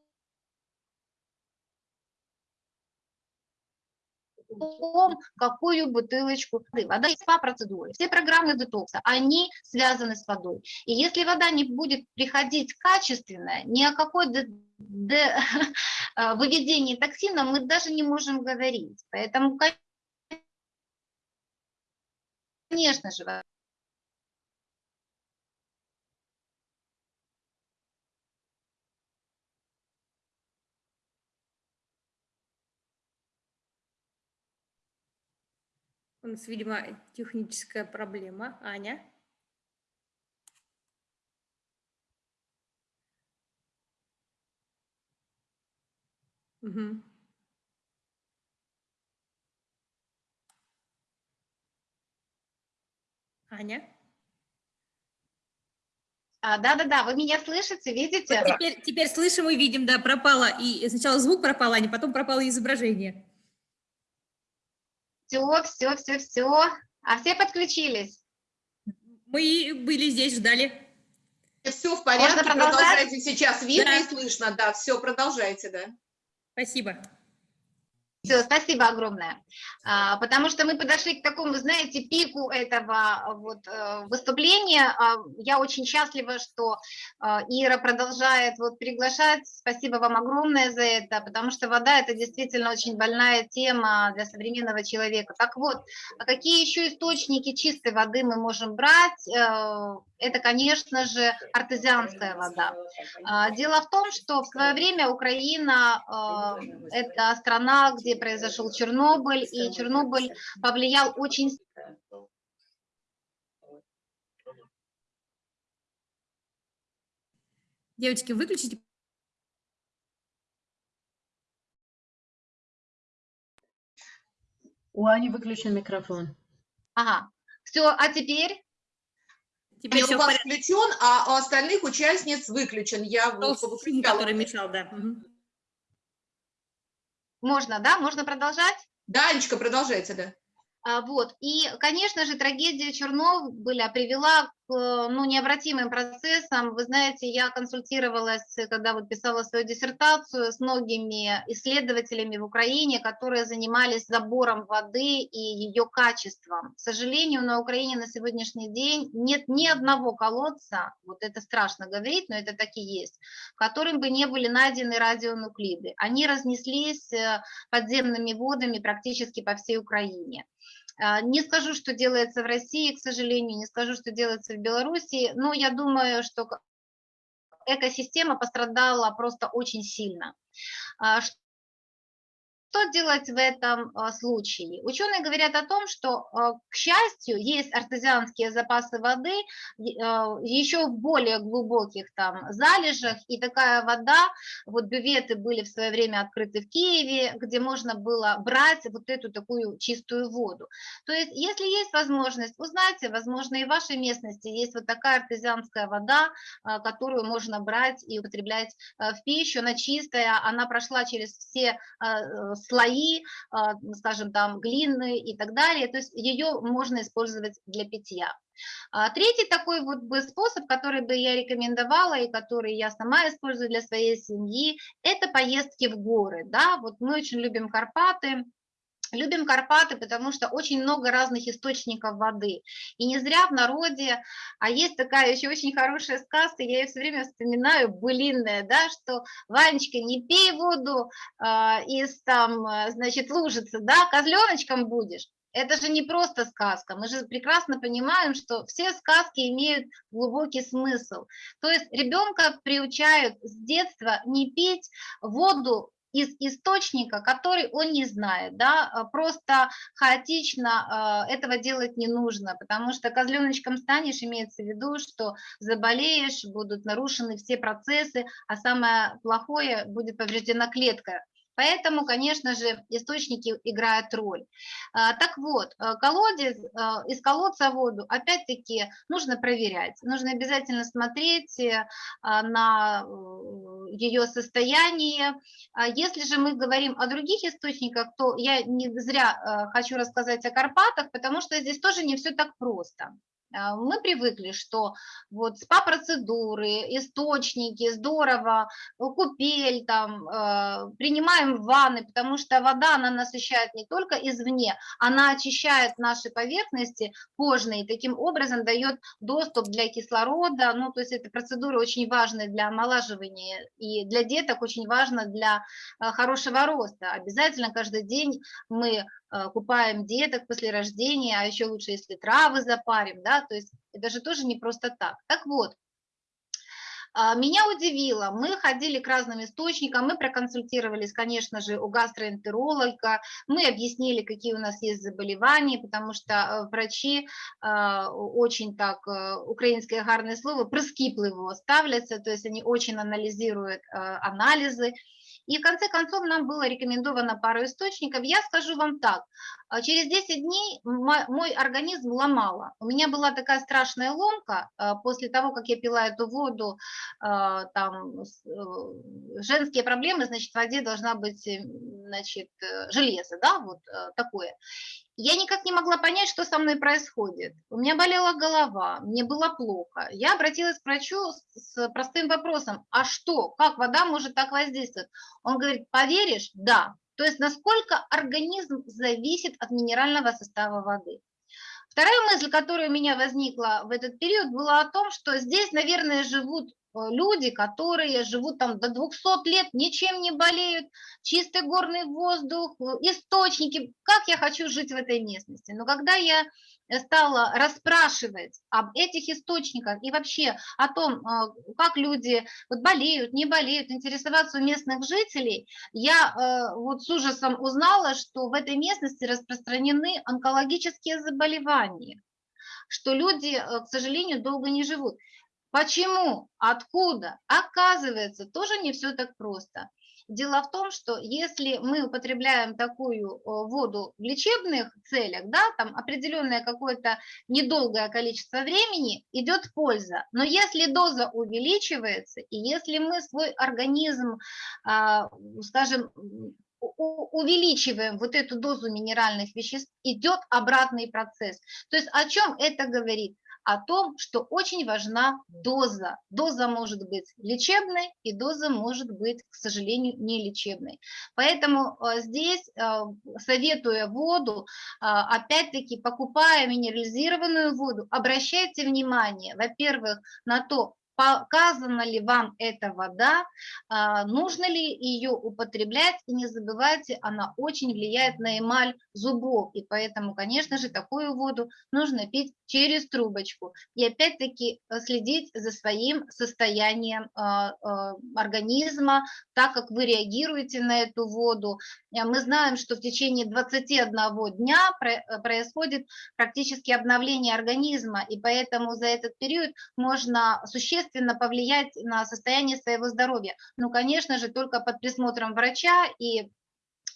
том, какую бутылочку воды. Вода есть по процедуре. Все программы детокса, они связаны с водой. И если вода не будет приходить качественная, ни о какой выведении токсина мы даже не можем говорить. Поэтому, конечно же, нас, видимо, техническая проблема. Аня? Угу. Аня? А, да-да-да, вы меня слышите, видите? Вот теперь, теперь слышим и видим, да, пропало. И сначала звук пропал, а не потом пропало изображение. Все, все, все, все. А все подключились? Мы были здесь, ждали. Все в порядке, продолжайте сейчас. Видно да. и слышно, да, все, продолжайте, да. Спасибо. Все, спасибо огромное. А, потому что мы подошли к такому, знаете, пику этого вот э, выступления. А, я очень счастлива, что а, Ира продолжает вот приглашать. Спасибо вам огромное за это, потому что вода – это действительно очень больная тема для современного человека. Так вот, а какие еще источники чистой воды мы можем брать? Это, конечно же, артезианская вода. А, дело в том, что в свое время Украина – это страна, где произошел Чернобыль, и Чернобыль повлиял очень Девочки, выключите. У Ани выключен микрофон. Ага, все, а теперь? Теперь у вас порядке. включен, а у остальных участниц выключен. Я повыключала. который мешал, да. Мгм. Можно, да? Можно продолжать? Да, Анечка, продолжайте, да. А, Вот. И, конечно же, трагедия Чернобыля привела к ну, необратимым процессам. Вы знаете, я консультировалась, когда вот писала свою диссертацию, с многими исследователями в Украине, которые занимались забором воды и ее качеством. К сожалению, на Украине на сегодняшний день нет ни одного колодца, вот это страшно говорить, но это так и есть, в котором бы не были найдены радионуклиды. Они разнеслись э, подземными водами практически по всей Украине. А, Не скажу, что делается в России, к сожалению, не скажу, что делается в Беларуси, но я думаю, что экосистема пострадала просто очень сильно. Что делать в этом а, случае? Ученые говорят о том, что, а, к счастью, есть артезианские запасы воды а, еще в более глубоких там залежах, и такая вода, вот бюветы были в свое время открыты в Киеве, где можно было брать вот эту такую чистую воду. То есть, если есть возможность, узнайте, возможно, и в вашей местности есть вот такая артезианская вода, которую можно брать и употреблять в пищу, она чистая, она прошла через все слои, а, скажем, там, глины и так далее, то есть ее можно использовать для питья. А Третий такой вот бы способ, который бы я рекомендовала и который я сама использую для своей семьи, это поездки в горы, да, вот мы очень любим Карпаты, Любим Карпаты, потому что очень много разных источников воды. И не зря в народе, а есть такая еще очень хорошая сказка, я ее все время вспоминаю, былинная, да, что Ванечка, не пей воду а, из там, а, значит, лужицы, да, козленочком будешь. Это же не просто сказка, мы же прекрасно понимаем, что все сказки имеют глубокий смысл. То есть ребенка приучают с детства не пить воду из источника, который он не знает, да, а просто хаотично э, этого делать не нужно, потому что козленочком станешь, имеется в виду, что заболеешь, будут нарушены все процессы, а самое плохое, будет повреждена клетка. Поэтому, конечно же, источники играют роль. А, Так вот, э, колодец, э, из колодца воду, опять-таки, нужно проверять. Нужно обязательно смотреть э, а, на ее состояние. А Если же мы говорим о других источниках, то я не зря э, хочу рассказать о Карпатах, потому что здесь тоже не все так просто. А, Мы привыкли, что вот СПА-процедуры, источники, здорово, э, купель, там, э, принимаем ванны, потому что вода, она насыщает не только извне, она очищает наши поверхности кожные, таким образом дает доступ для кислорода, ну, то есть это процедуры очень важные для омолаживания, и для деток очень важно для э, хорошего роста. Обязательно каждый день мы купаем деток после рождения, а еще лучше, если травы запарим, да, то есть это же тоже не просто так. Так вот, а, меня удивило, мы ходили к разным источникам, мы проконсультировались, конечно же, у гастроэнтеролога, мы объяснили, какие у нас есть заболевания, потому что э, врачи э, очень так, э, украинское гарное слово, прискіпливо ставляться, то есть они очень анализируют э, анализы, и в конце концов нам было рекомендовано пару источников. Я скажу вам так, через 10 дней мо- мой организм ломало. У меня была такая страшная ломка а, после того, как я пила эту воду, а, там э, женские проблемы, значит, в воде должна быть, э, значит, э, железо, да, вот такое. Я никак не могла понять, что со мной происходит. У меня болела голова, мне было плохо. Я обратилась к врачу с простым вопросом, а что, как вода может так воздействовать? Он говорит, поверишь? Да, то есть насколько организм зависит от минерального состава воды. Вторая мысль, которая у меня возникла в этот период, была о том, что здесь, наверное, живут э, люди, которые живут там до 200 лет, ничем не болеют, чистый горный воздух, э, источники. Как я хочу жить в этой местности? Но когда я стала расспрашивать об этих источниках и вообще о том, а, как люди вот болеют, не болеют, интересоваться у местных жителей, я э, вот с ужасом узнала, что в этой местности распространены онкологические заболевания, что люди, э, к сожалению, долго не живут. Почему? Откуда? Оказывается, тоже не все так просто. Дело в том, что если мы употребляем такую воду в лечебных целях, да, там определенное какое-то недолгое количество времени, идет польза. Но если доза увеличивается, и если мы свой организм, а, скажем, увеличиваем вот эту дозу минеральных веществ, идет обратный процесс. То есть о чем это говорит? О том, что очень важна доза. Доза может быть лечебной, и доза может быть, к сожалению, не лечебной. Поэтому э, здесь, э, советуя воду, э, опять-таки, покупая минерализированную воду, обращайте внимание, во-первых, на то, показана ли вам эта вода, а, нужно ли ее употреблять, и не забывайте, она очень влияет на эмаль зубов, и поэтому, конечно же, такую воду нужно пить через трубочку. И опять-таки э, следить за своим состоянием а, а, организма, так как вы реагируете на эту воду. Мы знаем, что в течение 21 дня э, происходит практически обновление организма, и поэтому за этот период можно существенно существенно повлиять на состояние своего здоровья. Ну, конечно же, только под присмотром врача и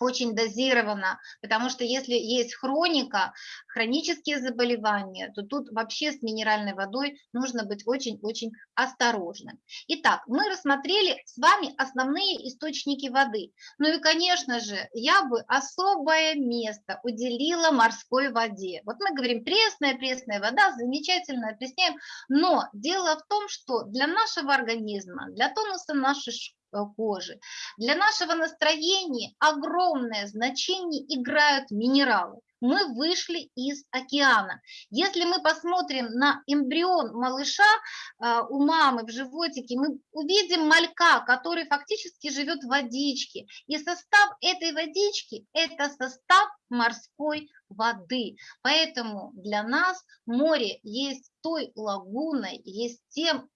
очень дозировано, потому что если есть хроника, хронические заболевания, то тут вообще с минеральной водой нужно быть очень-очень осторожным. Итак, мы рассмотрели с вами основные источники воды. Ну и, конечно же, я бы особое место уделила морской воде. Вот мы говорим, пресная, пресная вода, замечательно объясняем, но дело в том, что для нашего организма, для тонуса нашей кожи. Для нашего настроения огромное значение играют минералы. Мы вышли из океана. Если мы посмотрим на эмбрион малыша э, у мамы в животике, мы увидим малька, который фактически живет в водичке. И состав этой водички – это состав морской воды. Поэтому для нас море есть той лагуной, есть тем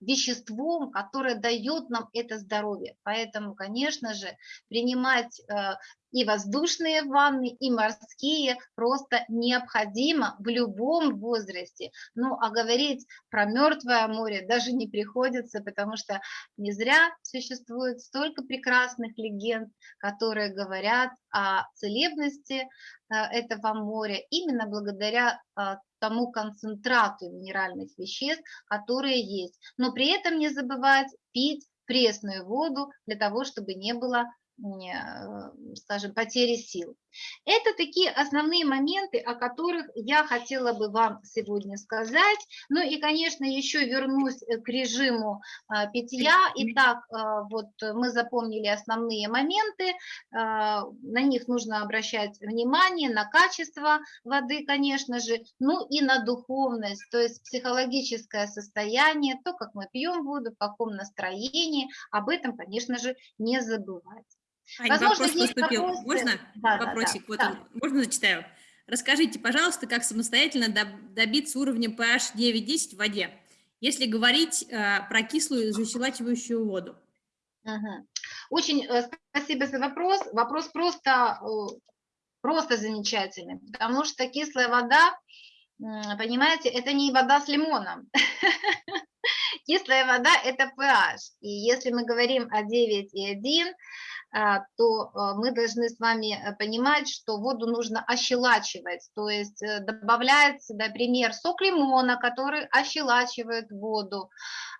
веществом, которое дает нам это здоровье. Поэтому, конечно же, принимать э, и воздушные ванны, и морские просто необходимо в любом возрасте. Ну, а говорить про мертвое море даже не приходится, потому что не зря существует столько прекрасных легенд, которые говорят о целебности э, этого моря именно благодаря э, тому концентрату минеральных веществ, которые есть. Но при этом не забывать пить пресную воду для того, чтобы не было скажем, потери сил. Это такие основные моменты, о которых я хотела бы вам сегодня сказать. Ну и, конечно, еще вернусь э, к режиму а, питья. Итак, вот мы запомнили основные моменты, на них нужно обращать внимание, на качество воды, конечно же, ну и на духовность, то есть психологическое состояние, то, как мы пьем воду, в каком настроении, об этом, конечно же, не забывать. Ань, Возможно, вопрос поступил. Вопросы. Можно да, вопросик? Да, вот да. Он. Можно зачитаю? Расскажите, пожалуйста, как самостоятельно добиться уровня pH 9-10 в воде, если говорить э, про кислую защелачивающую воду? Угу. Очень э, спасибо за вопрос. Вопрос просто, э, просто замечательный, потому что кислая вода, понимаете, это не вода с лимоном. Кислая вода – это pH. И если мы говорим о 9,1, а, то а, мы должны с вами э, понимать, что воду нужно ощелачивать, то есть э, добавляется, например, сок лимона, который ощелачивает воду, а,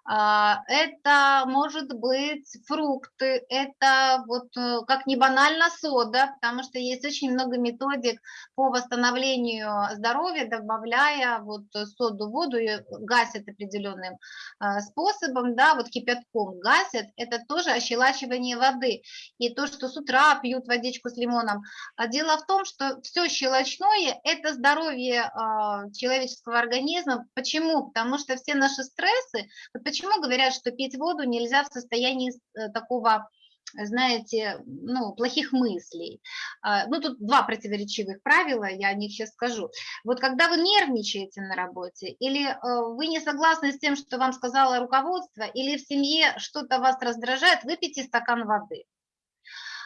это может быть фрукты, это вот э, как не банально сода, потому что есть очень много методик по восстановлению здоровья, добавляя вот соду в воду и гасят определенным а, способом, да, вот кипятком гасят, это тоже ощелачивание воды. и то, что с утра пьют водичку с лимоном. А дело в том, что все щелочное – это здоровье а, человеческого организма. Почему? Потому что все наши стрессы, почему говорят, что пить воду нельзя в состоянии э, такого знаете, ну, плохих мыслей. А, ну, тут два противоречивых правила, я о них сейчас скажу. Вот когда вы нервничаете на работе, или э, вы не согласны с тем, что вам сказала руководство, или в семье что-то вас раздражает, выпейте стакан воды.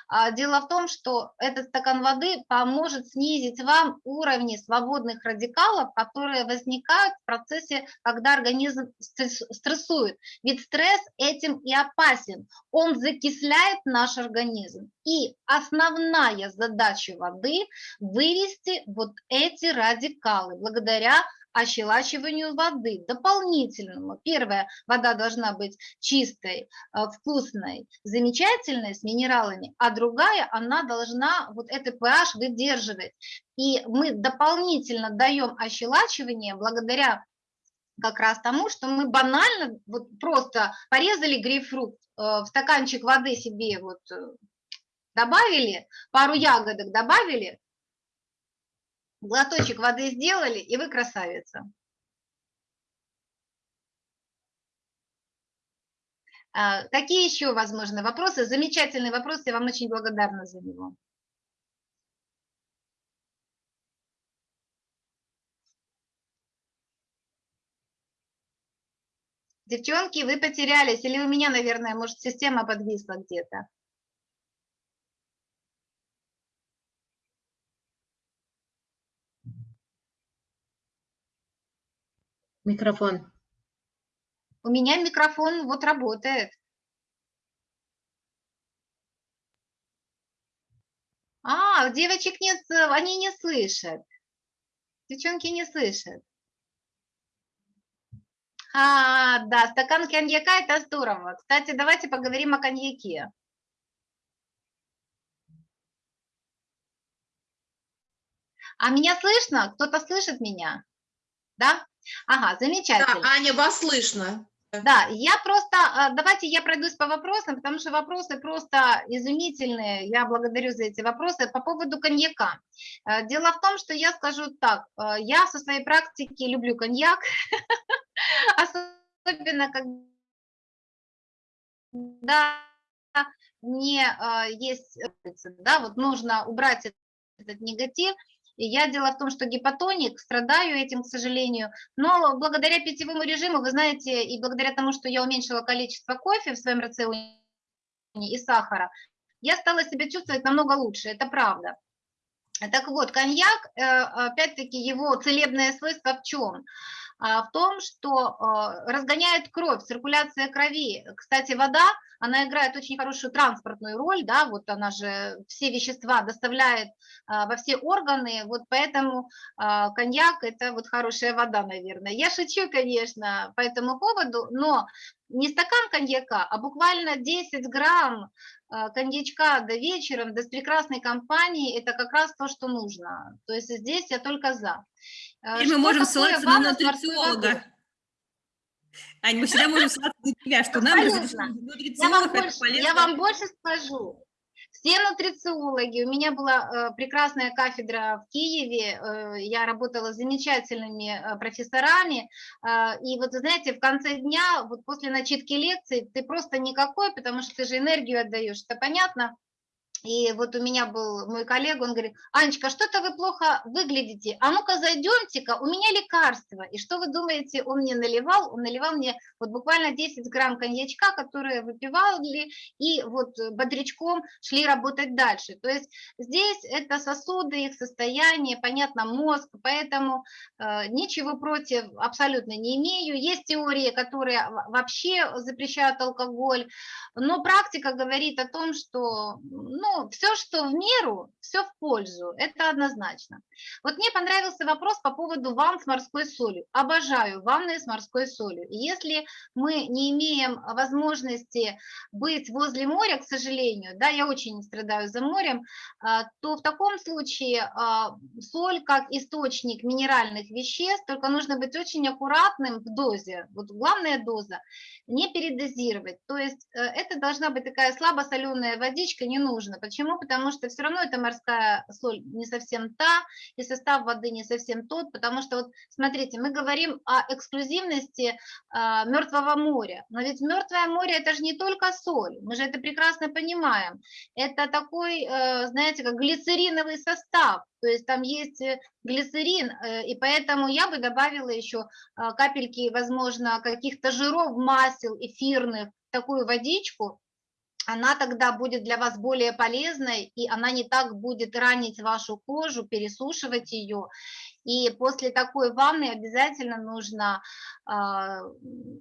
А дело в том, что этот стакан воды поможет снизить вам уровни свободных радикалов, которые возникают в процессе, когда организм стрессует. Ведь стресс этим и опасен. Он закисляет наш организм. И основная задача воды – вывести вот эти радикалы благодаря ощелачиванию воды, дополнительному. Первое, вода должна быть чистой, э, вкусной, замечательной, с минералами, а другая, она должна вот этот pH выдерживать. И мы дополнительно даем ощелачивание благодаря как раз тому, что мы банально вот просто порезали грейпфрут, э, в стаканчик воды себе вот э, добавили, пару ягодок добавили, Глоточек воды сделали, и вы красавица. А, какие еще возможны вопросы? Замечательный вопрос, я вам очень благодарна за него. Девчонки, вы потерялись, или у меня, наверное, может, система подвисла где-то? Микрофон. У меня микрофон вот работает. А, девочек нет, они не слышат. Девчонки не слышат. А, да, стакан коньяка – это здорово. Кстати, давайте поговорим о коньяке. А меня слышно? Кто-то слышит меня? Да? Ага, замечательно. Да, Аня, вас слышно. Да, я просто, а, давайте я пройдусь по вопросам, потому что вопросы просто изумительные, я благодарю за эти вопросы. По поводу коньяка. Э, дело в том, что я скажу так, э, я со своей практики люблю коньяк, особенно когда мне э, есть, да, вот нужно убрать этот негатив, и я дело в том, что гипотоник, страдаю этим, к сожалению, но благодаря питьевому режиму, вы знаете, и благодаря тому, что я уменьшила количество кофе в своем рационе и сахара, я стала себя чувствовать намного лучше, это правда. Так вот, коньяк, э, опять-таки, его целебное свойство в чем? А, в том, что а, разгоняет кровь, циркуляция крови. Кстати, вода, она играет очень хорошую транспортную роль, да, вот она же все вещества доставляет а, во все органы, вот поэтому коньяк – это вот хорошая вода, наверное. Я шучу, конечно, по этому поводу, но не стакан коньяка, а буквально 10 грамм коньячка до вечера, до прекрасной компании, это как раз то, что нужно. То есть здесь я только за. Теперь что мы можем ссылаться на нутрициолога. Ань, мы всегда можем ссылаться на тебя, что нам нутрициолог это полезно. Я вам больше скажу. Все нутрициологи, у меня была э, прекрасная кафедра в Киеве, э, я работала с замечательными э, профессорами, э, и вот, знаете, в конце дня, вот после начитки лекций, ты просто никакой, потому что ты же энергию отдаешь, это понятно, и вот у меня был мой коллега, он говорит, Анечка, что-то вы плохо выглядите, а ну-ка зайдемте-ка, у меня лекарство. И что вы думаете, он мне наливал? Он наливал мне вот буквально 10 грамм коньячка, которые выпивали, и вот бодрячком шли работать дальше. То есть здесь это сосуды, их состояние, понятно, мозг, поэтому э, ничего против абсолютно не имею. Есть теории, которые вообще запрещают алкоголь, но практика говорит о том, что, ну, ну, все, что в меру, все в пользу, это однозначно. Вот мне понравился вопрос по поводу ванн с морской солью. Обожаю ванны с морской солью. Если мы не имеем возможности быть возле моря, к сожалению, да, я очень страдаю за морем, а, то в таком случае а, соль как источник минеральных веществ, только нужно быть очень аккуратным в дозе. Вот главная доза, не передозировать. То есть э, это должна быть такая слабосоленая водичка, не нужно. Почему? Потому что все равно эта морская соль не совсем та, и состав воды не совсем тот, потому что, вот смотрите, мы говорим о эксклюзивности а, Мертвого моря, но ведь Мертвое море это же не только соль, мы же это прекрасно понимаем. Это такой, э, знаете, как глицериновый состав, то есть там есть э, глицерин, э, и поэтому я бы добавила еще а, капельки, возможно, каких-то жиров, масел эфирных, такую водичку, она тогда будет для вас более полезной, и она не так будет ранить вашу кожу, пересушивать ее. И после такой ванны обязательно нужно а,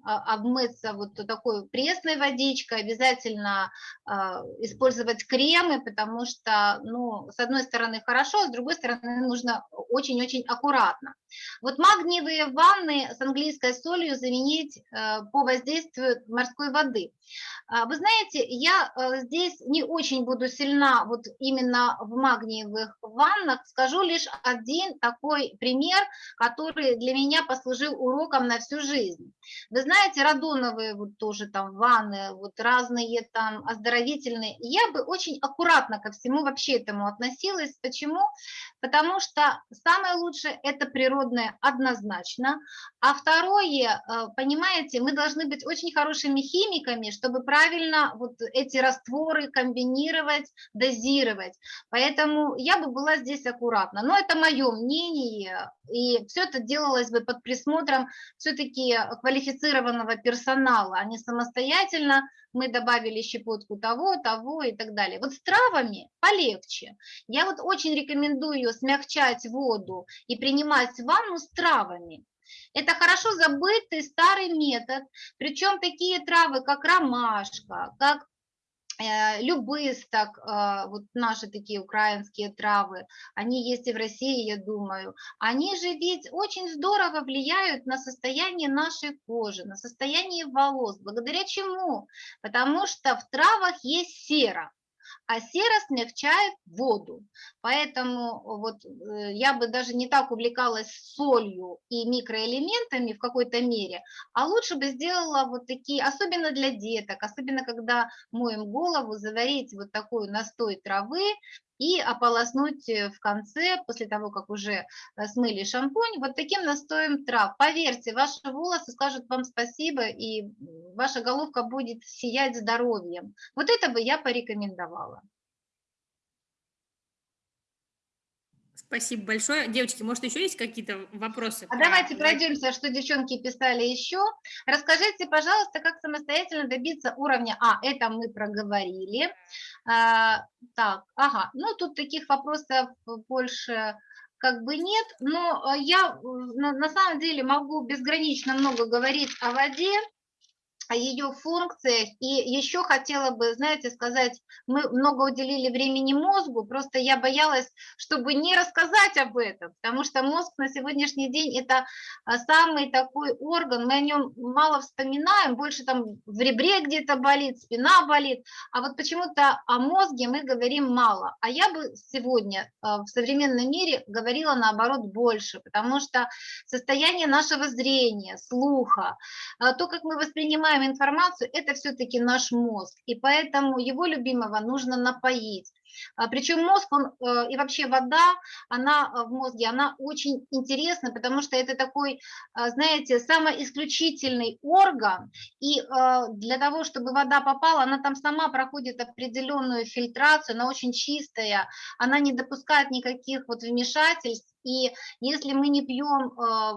а, обмыться вот такой пресной водичкой, обязательно а, использовать кремы, потому что, ну, с одной стороны хорошо, с другой стороны нужно очень-очень аккуратно. Вот магниевые ванны с английской солью заменить э, по воздействию морской воды. Вы знаете, я э, здесь не очень буду сильна вот именно в магниевых ваннах, скажу лишь один такой пример, который для меня послужил уроком на всю жизнь. Вы знаете, радоновые вот тоже там ванны, вот разные там оздоровительные. Я бы очень аккуратно ко всему вообще этому относилась. Почему? Потому что самое лучшее – это природное однозначно. А второе, э, понимаете, мы должны быть очень хорошими химиками, чтобы правильно вот эти растворы комбинировать, дозировать. Поэтому я бы была здесь аккуратна. Но это мое мнение, и все это делалось бы под присмотром все-таки квалифицированного персонала, а не самостоятельно мы добавили щепотку того, того и так далее. Вот с травами полегче. Я вот очень рекомендую смягчать воду и принимать ванну с травами. Это хорошо забытый старый метод, причем такие травы, как ромашка, как любысток, а, вот наши такие украинские травы, они есть и в России, я думаю, они же ведь очень здорово влияют на состояние нашей кожи, на состояние волос. Благодаря чему? Потому что в травах есть сера а сера смягчает воду. Поэтому вот э, я бы даже не так увлекалась солью и микроэлементами в какой-то мере, а лучше бы сделала вот такие, особенно для деток, особенно когда моем голову, заварить вот такой настой травы, и ополоснуть э, в конце, после того, как уже э, смыли шампунь, вот таким настоем трав. Поверьте, ваши волосы скажут вам спасибо, и ваша головка будет сиять здоровьем. Вот это бы я порекомендовала. Спасибо большое. Девочки, может, еще есть какие-то вопросы? А давайте пройдемся, что девчонки писали еще. Расскажите, пожалуйста, как самостоятельно добиться уровня А. Это мы проговорили. А, так, ага, ну тут таких вопросов больше как бы нет, но я на, на самом деле могу безгранично много говорить о воде, о ее функциях. И еще хотела бы, знаете, сказать, мы много уделили времени мозгу, просто я боялась, чтобы не рассказать об этом, потому что мозг на сегодняшний день это а, самый такой орган, мы о нем мало вспоминаем, больше там в ребре где-то болит, спина болит, а вот почему-то о мозге мы говорим мало. А я бы сегодня а, в современном мире говорила наоборот больше, потому что состояние нашего зрения, слуха, а, то, как мы воспринимаем воспринимаем информацию, это все-таки наш мозг, и поэтому его любимого нужно напоить. А, Причем мозг, он э, и вообще вода, она э, в мозге, она очень интересна, потому что это такой, а, знаете, самоисключительный орган, и э, для того, чтобы вода попала, она там сама проходит определенную фильтрацию, она очень чистая, она не допускает никаких вот вмешательств, и если мы не пьем,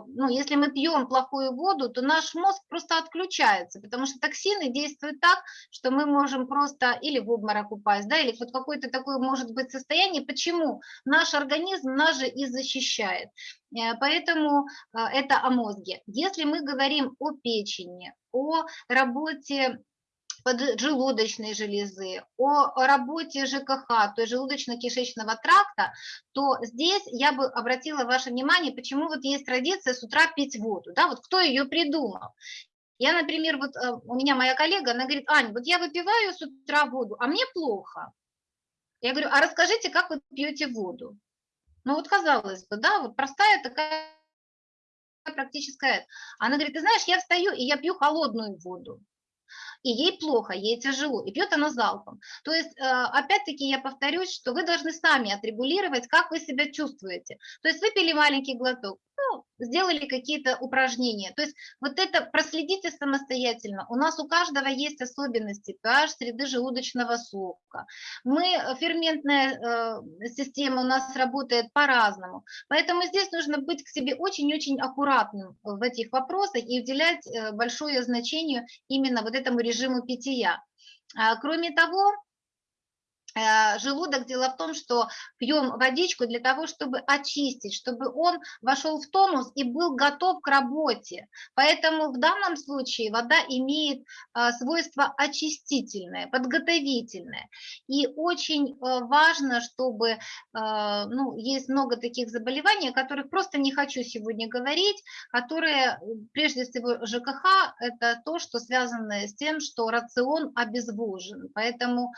ну, если мы пьем плохую воду, то наш мозг просто отключается, потому что токсины действуют так, что мы можем просто или в обморок упасть, да, или вот какой-то такой может быть состояние. Почему? Наш организм нас же и защищает. Э, поэтому э, это о мозге. Если мы говорим о печени, о работе поджелудочной железы, о работе ЖКХ, то есть желудочно-кишечного тракта, то здесь я бы обратила ваше внимание, почему вот есть традиция с утра пить воду, да, вот кто ее придумал. Я, например, вот э, у меня моя коллега, она говорит, Аня, вот я выпиваю с утра воду, а мне плохо. Я говорю, а расскажите, как вы пьете воду? Ну вот казалось бы, да, вот простая такая практическая. Она говорит, ты знаешь, я встаю и я пью холодную воду и ей плохо, ей тяжело, и пьет она залпом. То есть, э, опять-таки, я повторюсь, что вы должны сами отрегулировать, как вы себя чувствуете. То есть выпили маленький глоток, ну, сделали какие-то упражнения. То есть вот это проследите самостоятельно. У нас у каждого есть особенности pH среды желудочного сока. Мы, э, ферментная э, система у нас работает по-разному. Поэтому здесь нужно быть к себе очень-очень аккуратным в этих вопросах и уделять э, большое значение именно вот этому режиму питья. А, кроме того, желудок, дело в том, что пьем водичку для того, чтобы очистить, чтобы он вошел в тонус и был готов к работе. Поэтому в данном случае вода имеет э, свойство очистительное, подготовительное. И очень э, важно, чтобы, ну, есть много таких заболеваний, о которых просто не хочу сегодня говорить, которые, прежде всего, ЖКХ, это то, что связано с тем, что рацион обезвожен. Поэтому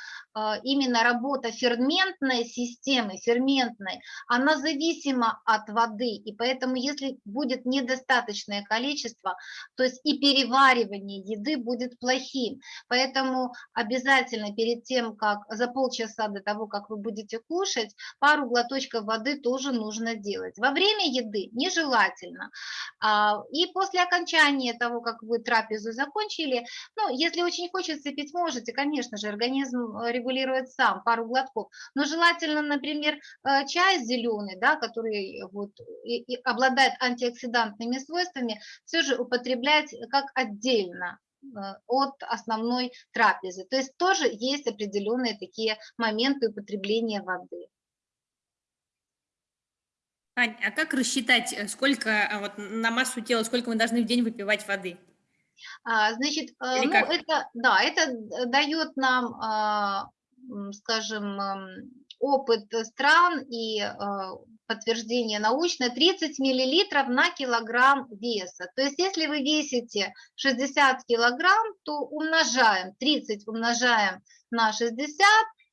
именно работа ферментной системы, ферментной, она зависима от воды, и поэтому если будет недостаточное количество, то есть и переваривание еды будет плохим. Поэтому обязательно перед тем, как за полчаса до того, как вы будете кушать, пару глоточков воды тоже нужно делать. Во время еды нежелательно. А, и после окончания того, как вы трапезу закончили, ну, если очень хочется пить, можете, конечно же, организм регулирует сам, сам, пару глотков. Но желательно, например, э, чай зеленый, да, который вот и, и обладает антиоксидантными свойствами, все же употреблять как отдельно э, от основной трапезы. То есть тоже есть определенные такие моменты употребления воды. Ань, а как рассчитать, э, сколько вот, на массу тела, сколько мы должны в день выпивать воды? А, значит, Или ну, это, да, это дает нам а, скажем, опыт стран и а, подтверждение научное 30 миллилитров на килограмм веса. То есть если вы весите 60 килограмм, то умножаем, 30 умножаем на 60,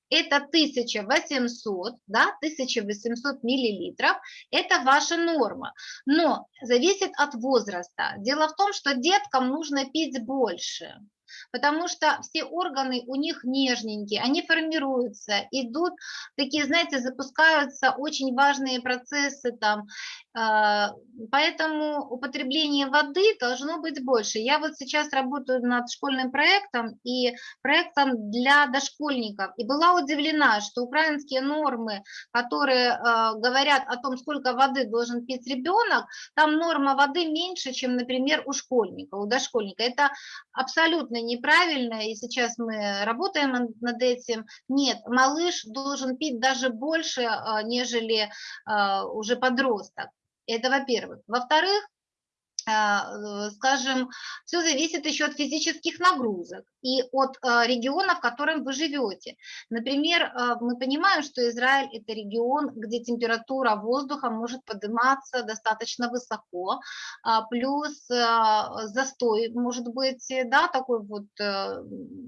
это 1800, да, 1800 миллилитров, это ваша норма. Но зависит от возраста. Дело в том, что деткам нужно пить больше потому что все органы у них нежненькие, они формируются, идут такие, знаете, запускаются очень важные процессы там, поэтому употребление воды должно быть больше. Я вот сейчас работаю над школьным проектом и проектом для дошкольников, и была удивлена, что украинские нормы, которые а, говорят о том, сколько воды должен пить ребенок, там норма воды меньше, чем, например, у школьника, у дошкольника. Это абсолютно неправильно, и сейчас мы работаем над этим. Нет, малыш должен пить даже больше, а, нежели уже подросток. Это во-первых. Во-вторых, а, скажем, все зависит еще от физических нагрузок и от а, региона, в котором вы живете. Например, а, мы понимаем, что Израиль – это регион, где температура воздуха может подниматься достаточно высоко, плюс застой может быть, да, такой вот, э,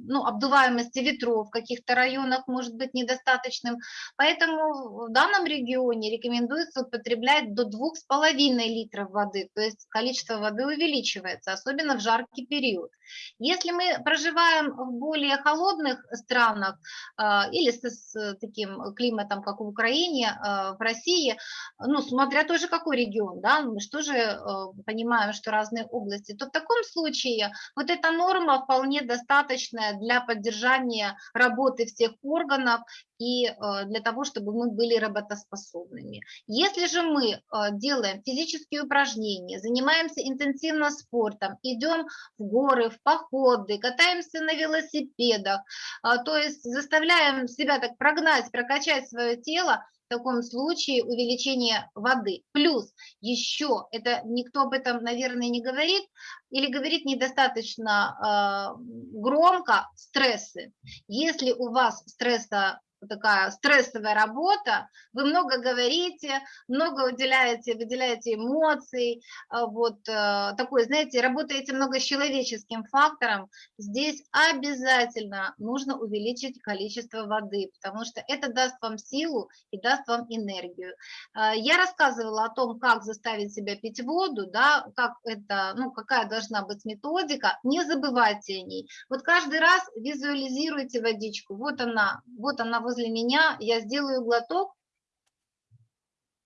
ну, обдуваемости ветров в каких-то районах может быть недостаточным. Поэтому в данном регионе рекомендуется употреблять до 2,5 литров воды, то есть количество воды увеличивается, особенно в жаркий период. Если мы проживаем в более холодных странах а, или с, таким климатом, как в Украине, а, в России, ну, смотря тоже какой регион, да, мы же тоже а, понимаем, что разные области, то в таком случае вот эта норма вполне достаточная для поддержания работы всех органов и для того, чтобы мы были работоспособными. Если же мы делаем физические упражнения, занимаемся интенсивно спортом, идем в горы, в походы, катаемся на велосипедах, а, то есть заставляем себя так прогнать, прокачать свое тело, таком случае увеличение воды. Плюс еще, это никто об этом, наверное, не говорит, или говорит недостаточно э, громко, стрессы. Если у вас стресса такая стрессовая работа, вы много говорите, много уделяете, выделяете эмоций, а, вот э, такой, знаете, работаете много с человеческим фактором, здесь обязательно нужно увеличить количество воды, потому что это даст вам силу и даст вам энергию. А, я рассказывала о том, как заставить себя пить воду, да, как это, ну, какая должна быть методика, не забывайте о ней. Вот каждый раз визуализируйте водичку, вот она, вот она возле меня, я сделаю глоток,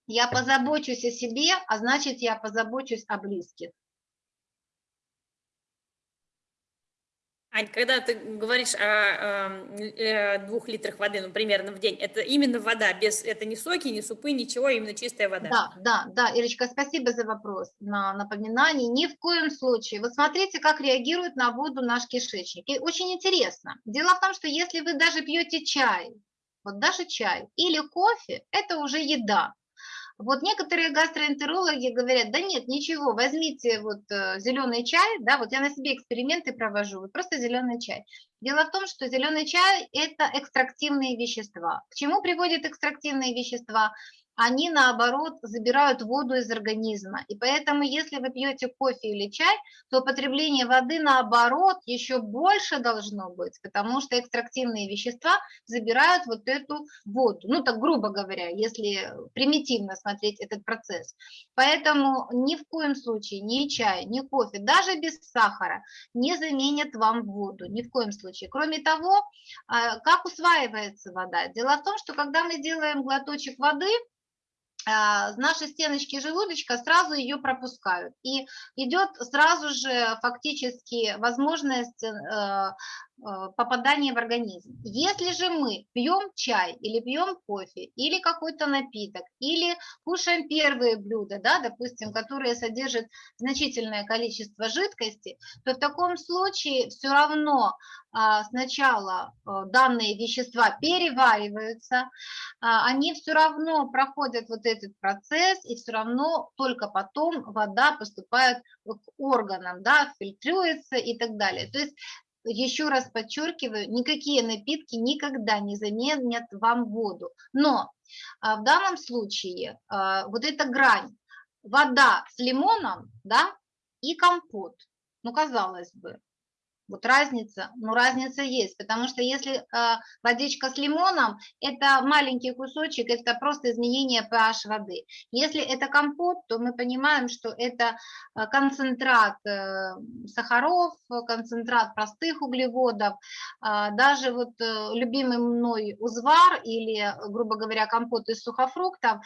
я позабочусь о себе, а значит, я позабочусь о близких. Ань, когда ты говоришь о, э, двух литрах воды, ну, примерно в день, это именно вода, без, это не соки, не супы, ничего, именно чистая вода. Да, да, да, Ирочка, спасибо за вопрос, на напоминание. Ни в коем случае. Вот смотрите, как реагирует на воду наш кишечник. И очень интересно. Дело в том, что если вы даже пьете чай, вот даже чай или кофе – это уже еда. Вот некоторые гастроэнтерологи говорят, да нет, ничего, возьмите вот э, зеленый чай, да, вот я на себе эксперименты провожу, вот просто зеленый чай. Дело в том, что зеленый чай – это экстрактивные вещества. К чему приводят экстрактивные вещества? Они наоборот забирают воду из организма. И поэтому, если вы пьете кофе или чай, то потребление воды наоборот еще больше должно быть, потому что экстрактивные вещества забирают вот эту воду. Ну так грубо говоря, если примитивно смотреть этот процесс. Поэтому ни в коем случае ни чай, ни кофе, даже без сахара не заменят вам воду, ни в коем случае. Кроме того, а, как усваивается вода? Дело в том, что когда мы делаем глоточек воды, а, наши стеночки желудочка сразу ее пропускают. И идет сразу же фактически возможность Э, попадание в организм. Если же мы пьем чай или пьем кофе или какой-то напиток, или кушаем первые блюда, да, допустим, которые содержат значительное количество жидкости, то в таком случае все равно а, сначала э, данные вещества перевариваются, а, они все равно проходят вот этот процесс, и все равно только потом вода поступает к органам, да, фильтруется и так далее. То есть еще раз подчеркиваю, никакие напитки никогда не заменят вам воду. Но а, в данном случае а, вот эта грань, вода с лимоном, да, и компот, ну, казалось бы, вот разница, ну разница есть, потому что если э, водичка с лимоном, это маленький кусочек, это просто изменение pH воды. Если это компот, то мы понимаем, что это э, концентрат э, сахаров, концентрат простых углеводов, э, даже вот э, любимый мной узвар или, грубо говоря, компот из сухофруктов,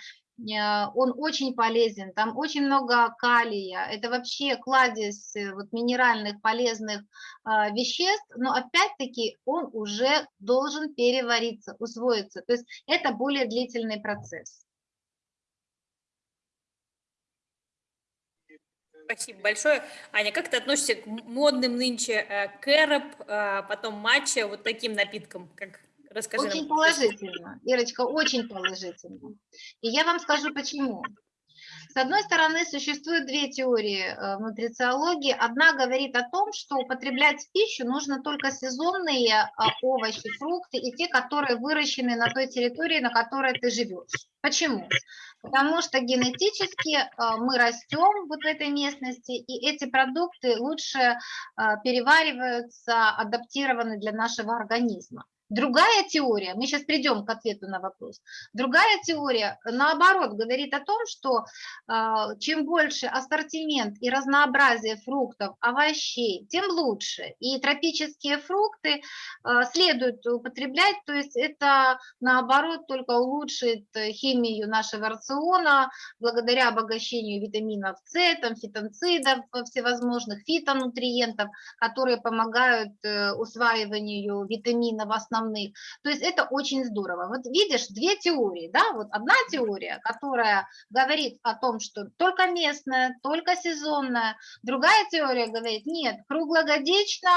он очень полезен, там очень много калия, это вообще кладезь э, вот, минеральных полезных э, веществ, но опять-таки он уже должен перевариться, усвоиться, то есть это более длительный процесс. Спасибо большое. Аня, как ты относишься к модным нынче кэроп, потом матча, вот таким напиткам, как Расскажи очень нам. положительно, Ирочка, очень положительно. И я вам скажу почему. С одной стороны, существует две теории э, нутрициологии. Одна говорит о том, что употреблять в пищу нужно только сезонные а, овощи, фрукты и те, которые выращены на той территории, на которой ты живешь. Почему? Потому что генетически э, мы растем вот в этой местности, и эти продукты лучше э, перевариваются, адаптированы для нашего организма. Другая теория, мы сейчас придем к ответу на вопрос, другая теория, наоборот, говорит о том, что э, чем больше ассортимент и разнообразие фруктов, овощей, тем лучше. И тропические фрукты э, следует употреблять, то есть это, наоборот, только улучшит химию нашего рациона, благодаря обогащению витаминов С, там, фитонцидов всевозможных, фитонутриентов, которые помогают э, усваиванию витаминов основных основных. То есть это очень здорово. Вот видишь, две теории, да, вот одна теория, которая говорит о том, что только местная, только сезонная, другая теория говорит, нет, круглогодично,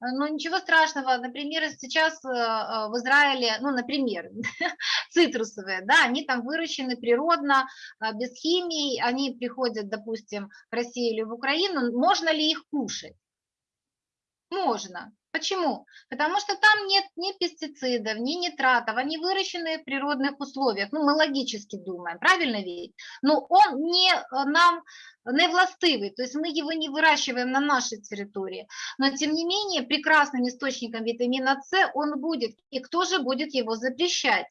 но ничего страшного, например, сейчас э, э, в Израиле, ну, например, цитрусовые, да, они там выращены природно, э, без химии, они приходят, допустим, в Россию или в Украину, можно ли их кушать? Можно. Почему? Потому что там нет ни пестицидов, ни нитратов, они выращены в природных условиях. Ну, мы логически думаем, правильно ведь? Но он не э, нам не властивый, то есть мы его не выращиваем на нашей территории. Но, тем не менее, прекрасным источником витамина С он будет. И кто же будет его запрещать?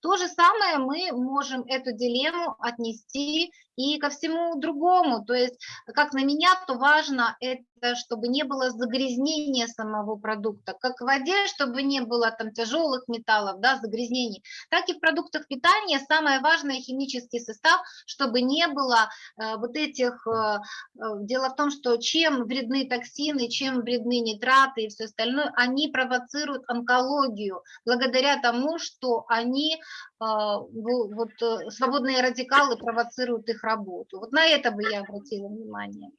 То же самое мы можем эту дилемму отнести и ко всему другому. То есть, как на меня, то важно это, чтобы не было загрязнения самого продукта, как в воде, чтобы не было там тяжелых металлов, да, загрязнений, так и в продуктах питания самое важное химический состав, чтобы не было э, вот этих... Э, э, дело в том, что чем вредны токсины, чем вредны нитраты и все остальное, они провоцируют онкологию, благодаря тому, что они, э, вот, э, свободные радикалы провоцируют их работу. Вот на это бы я обратила внимание.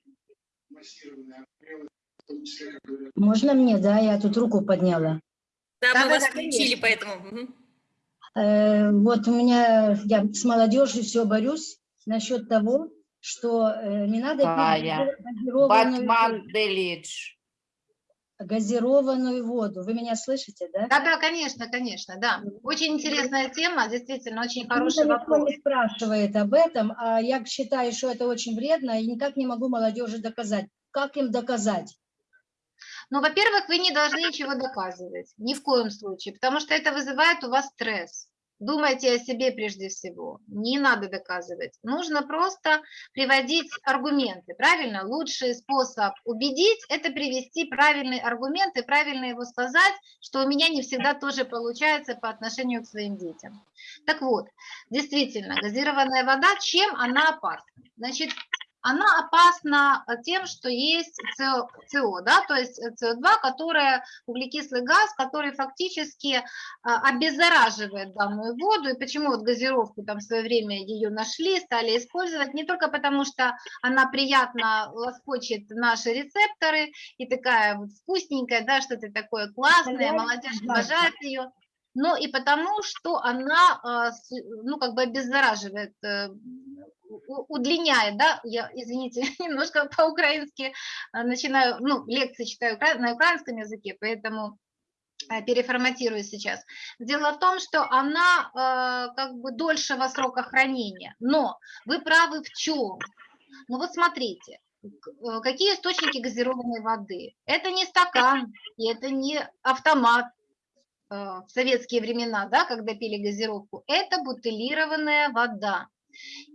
Можно мне, да? Я тут руку подняла. Да, Да, мы да, вас да, включили, поэтому... мгм. Э, вот у меня, я с молодежью все борюсь насчет того, что э, не надо Батман Делидж. Газированную воду. Вы меня слышите, да? Да, да, конечно, конечно, да. Очень интересная тема, действительно, очень хороший никто вопрос. не спрашивает об этом, а я считаю, что это очень вредно, и никак не могу молодежи доказать. Как им доказать? Ну, во-первых, вы не должны ничего доказывать, ни в коем случае, потому что это вызывает у вас стресс. Думайте о себе прежде всего, не надо доказывать. Нужно просто приводить аргументы, правильно? Лучший способ убедить – это привести правильный аргумент и правильно его сказать, что у меня не всегда тоже получается по отношению к своим детям. Так вот, действительно, газированная вода, чем она опасна? Значит, она опасна тем, что есть СО, да, то есть СО2, которая углекислый газ, который фактически а, обеззараживает данную воду. И почему вот газировку там в свое время ее нашли, стали использовать, не только потому, что она приятно лоскочет наши рецепторы и такая вот вкусненькая, да, что-то такое классное, молодежь обожает ее, но и потому, что она, ну, как бы обеззараживает, э, удлиняет, да, я, извините, немножко по-украински а, начинаю, ну, лекции читаю на украинском языке, поэтому а, переформатирую сейчас. Дело в том, что она а, как бы дольшего срока хранения, но вы правы в чем? Ну вот смотрите, э, какие источники газированной воды? Это не стакан, и это не автомат, э, в советские времена, да, когда пили газировку, это бутылированная вода.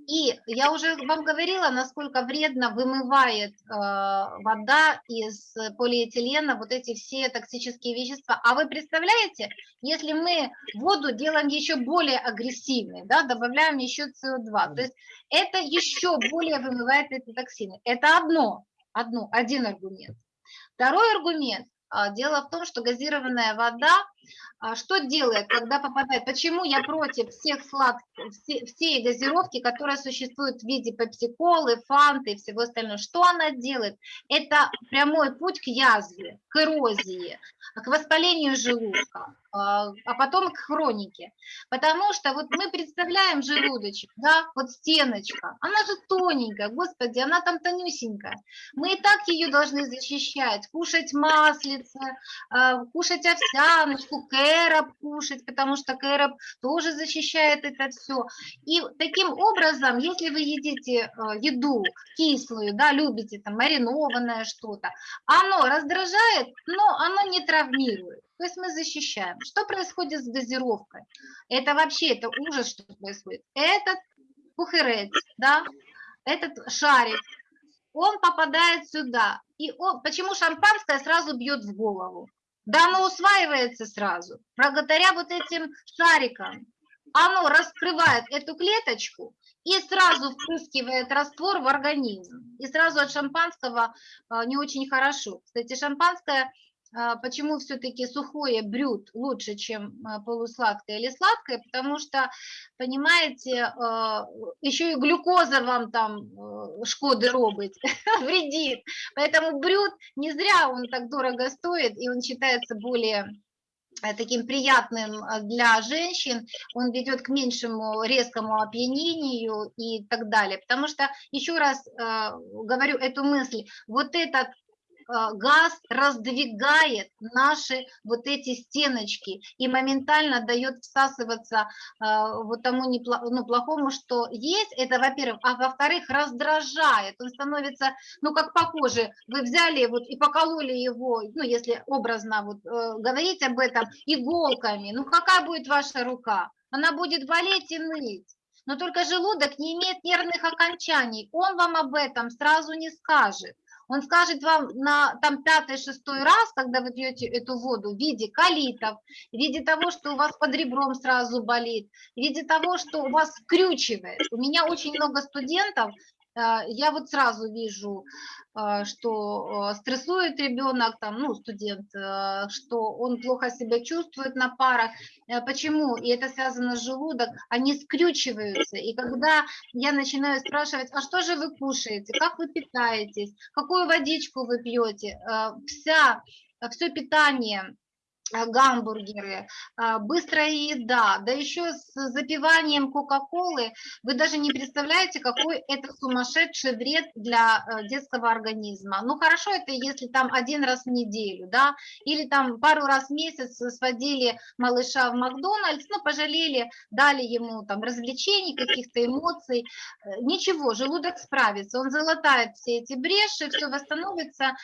И я уже вам говорила, насколько вредно вымывает э, вода из полиэтилена вот эти все токсические вещества. А вы представляете, если мы воду делаем еще более агрессивной, да, добавляем еще СО2, то есть это еще более вымывает эти токсины. Это одно, одно, один аргумент. Второй аргумент. а, Дело в том, что газированная вода, что делает, когда попадает, почему я против всех сладких, все, всей газировки, которая существует в виде пепси-колы, фанты и всего остального, что она делает? Это прямой путь к язве, к эрозии, к воспалению желудка, а а потом к хронике. Потому что вот мы представляем желудочек, да, вот стеночка, она же тоненькая, господи, она там тонюсенькая. Мы и так ее должны защищать, кушать маслице, а, кушать овсяночку, кэроп кушать, потому что кэроп тоже защищает это все. И таким образом, если вы едите а, еду кислую, да, любите там маринованное что-то, оно раздражает, но оно не травмирует. То есть мы защищаем. Что происходит с газировкой? Это вообще, это ужас, что происходит. Этот пухерец, да, этот шарик, он попадает сюда. И он, почему шампанское сразу бьет в голову? Да оно усваивается сразу, благодаря вот этим шарикам. Оно раскрывает эту клеточку и сразу впрыскивает раствор в организм. И сразу от шампанского а, не очень хорошо. Кстати, шампанское почему все-таки сухое брют лучше, чем а, полусладкое или сладкое, потому что, понимаете, а, еще и глюкоза вам там э, шкоды робить, вредит. Поэтому брют не зря он так дорого стоит, и он считается более э, таким приятным для женщин, он ведет к меньшему резкому опьянению и так далее. Потому что, еще раз э, говорю эту мысль, вот этот а, газ раздвигает наши вот эти стеночки и моментально дает всасываться а, вот тому ну, плохому, что есть, это во-первых, а во-вторых, раздражает, он становится, ну, как по коже, вы взяли вот и покололи его, ну, если образно вот э, говорить об этом, иголками, ну, какая будет ваша рука? Она будет болеть и ныть. Но только желудок не имеет нервных окончаний, он вам об этом сразу не скажет. Он скажет вам на там пятый-шестой раз, когда вы пьете эту воду, в виде калитов, в виде того, что у вас под ребром сразу болит, в виде того, что у вас скрючивает. У меня очень много студентов, я вот сразу вижу, э, что э, стрессует ребенок, там, ну, студент, что он плохо себя чувствует на парах. Почему? И это связано с желудок, они скрючиваются. И когда я начинаю спрашивать, а что же вы кушаете, как вы питаетесь, какую водичку вы пьете, вся, все питание Э, гамбургеры, а, быстрая еда, да еще с запиванием кока-колы, вы даже не представляете, какой это сумасшедший вред для э, детского организма. Ну хорошо, это если там один раз в неделю, да, или там пару раз в месяц сводили малыша в Макдональдс, ну пожалели, дали ему там развлечений, каких-то эмоций, э, ничего, желудок справится, он залатает все эти бреши, все восстановится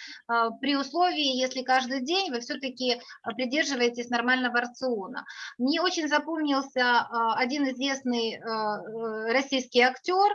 при условии, если каждый день вы все-таки определяете придерживаетесь нормального рациона. Мне очень запомнился а, один известный а, э, российский актер,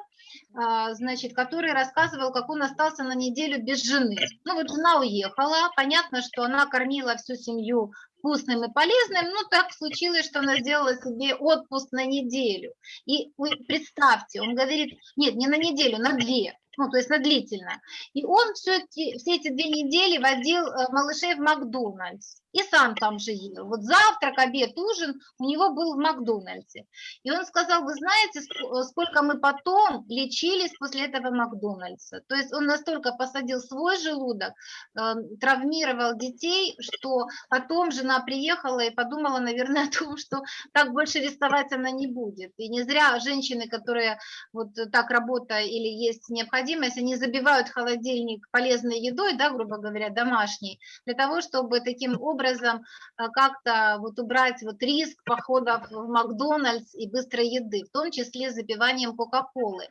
а, значит, который рассказывал, как он остался на неделю без жены. Ну вот жена уехала, понятно, что она кормила всю семью вкусным и полезным, но так случилось, что она сделала себе отпуск на неделю. И представьте, он говорит, нет, не на неделю, на две ну, то есть на длительно. И он все все эти две недели водил э, малышей в Макдональдс и сам там же ел. Вот завтрак, обед, ужин у него был в Макдональдсе. И он сказал, вы знаете, сколько мы потом лечились после этого Макдональдса. То есть он настолько посадил свой желудок, э, травмировал детей, что потом жена приехала и подумала, наверное, о том, что так больше рисковать она не будет. И не зря женщины, которые вот так работают или есть необходимость, они забивают холодильник полезной едой, да, грубо говоря, домашней, для того, чтобы таким образом образом э, как-то вот убрать вот риск походов в Макдональдс и быстрой еды, в том числе запиванием Кока-Колы.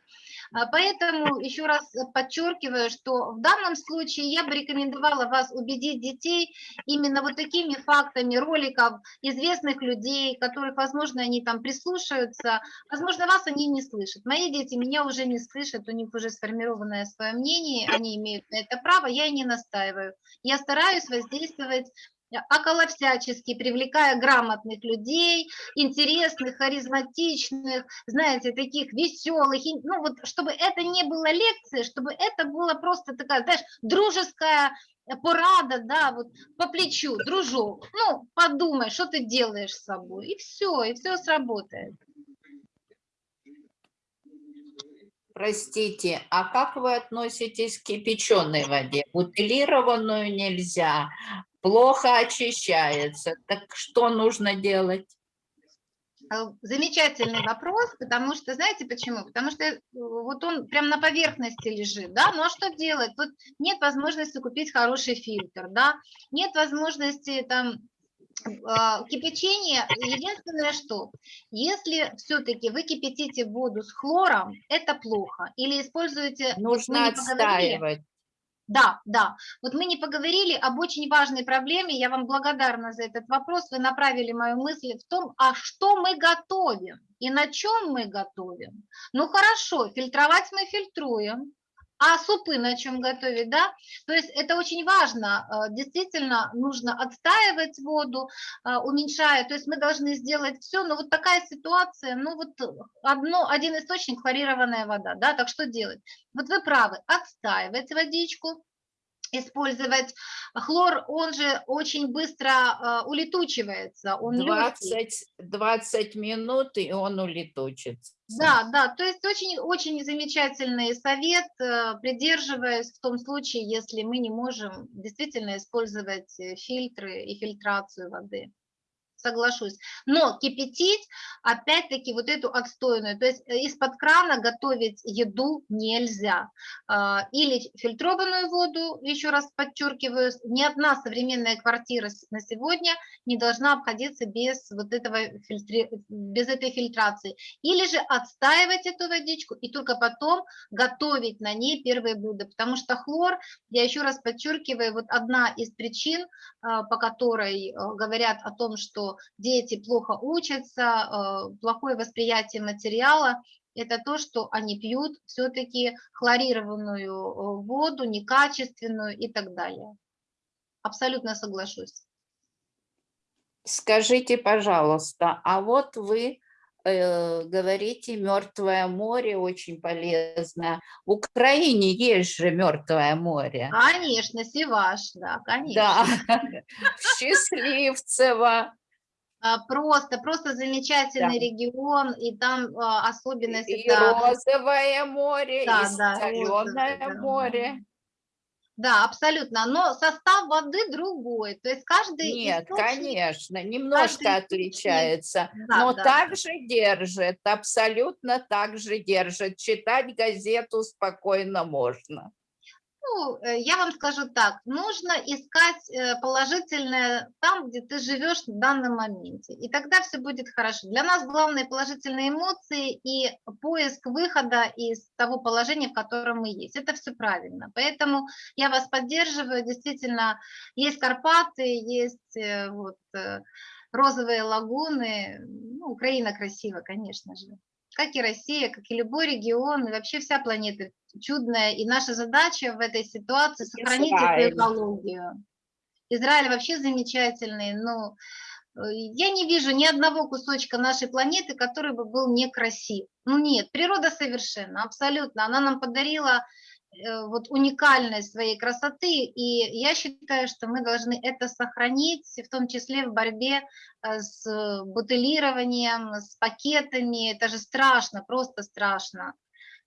А, поэтому еще раз подчеркиваю, что в данном случае я бы рекомендовала вас убедить детей именно вот такими фактами роликов известных людей, которых, возможно, они там прислушаются, возможно, вас они не слышат. Мои дети меня уже не слышат, у них уже сформированное свое мнение, они имеют на это право, я и не настаиваю. Я стараюсь воздействовать около всячески, привлекая грамотных людей, интересных, харизматичных, знаете, таких веселых, ну вот, чтобы это не было лекцией, чтобы это было просто такая, знаешь, дружеская порада, да, вот по плечу, дружок, ну, подумай, что ты делаешь с собой, и все, и все сработает. Простите, а как вы относитесь к кипяченой воде? Бутилированную нельзя, плохо очищается. Так что нужно делать? А, замечательный вопрос, потому что, знаете почему? Потому что э, вот он прям на поверхности лежит, да, ну а что делать? Вот нет возможности купить хороший фильтр, да, нет возможности там а, кипячение, единственное что, если все-таки вы кипятите воду с хлором, это плохо, или используете... Нужно отстаивать. Да, да. Вот мы не поговорили об очень важной проблеме, я вам благодарна за этот вопрос, вы направили мою мысль в том, а что мы готовим и на чем мы готовим. Ну хорошо, фильтровать мы фильтруем, а супы на чем готовить, да? То есть это очень важно, э, действительно нужно отстаивать воду, э, уменьшая, то есть мы должны сделать все, но вот такая ситуация, ну вот одно, один источник хлорированная вода, да, так что делать? Вот вы правы, отстаивать водичку, использовать хлор, он же очень быстро э, улетучивается, он легкий. 20, 20 минут, и он улетучится. Да, да, то есть очень, очень замечательный совет, э, придерживаясь в том случае, если мы не можем действительно использовать э, фильтры и фильтрацию воды соглашусь. Но кипятить, опять-таки, вот эту отстойную, то есть э, из-под крана готовить еду нельзя. А, или фильтрованную воду, еще раз подчеркиваю, ни одна современная квартира на сегодня не должна обходиться без вот этого фильтри... без этой фильтрации. Или же отстаивать эту водичку и только потом готовить на ней первые блюда, потому что хлор, я еще раз подчеркиваю, вот одна из причин, а, по которой э, говорят о том, что дети плохо учатся, э, плохое восприятие материала, это то, что они пьют все-таки хлорированную э, воду, некачественную и так далее. Абсолютно соглашусь. Скажите, пожалуйста, а вот вы э, говорите, Мертвое море очень полезно. В Украине есть же Мертвое море. Конечно, Севаш, да, конечно. Да, Счастливцево. А, Просто, просто замечательный Да. регион, и там а, особенность И это... розовое море, Да, и да, соленое розовое, да. море. Да, абсолютно, но состав воды другой, то есть каждый Нет, источник- конечно, немножко источник- отличается, Да, но да, также держит, абсолютно так же держит. Читать газету спокойно можно. Ну, э, я вам скажу так, нужно искать э, положительное там, где ты живешь в данном моменте, и тогда все будет хорошо. Для нас главные положительные эмоции и поиск выхода из того положения, в котором мы есть. Это все правильно. Поэтому я вас поддерживаю. Действительно, есть Карпаты, есть э, вот, розовые лагуны. Ну, Украина красива, конечно же. Как и Россия, как и любой регион, и вообще вся планета чудная. И наша задача в этой ситуации сохранить эту экологию. Израиль вообще замечательный, но э, я не вижу ни одного кусочка нашей планеты, который бы был некрасив. Ну нет, природа совершенна, абсолютно. Она нам подарила вот уникальность своей красоты, и я считаю, что мы должны это сохранить, в том числе в борьбе э, с бутылированием, с пакетами. Это же страшно, просто страшно.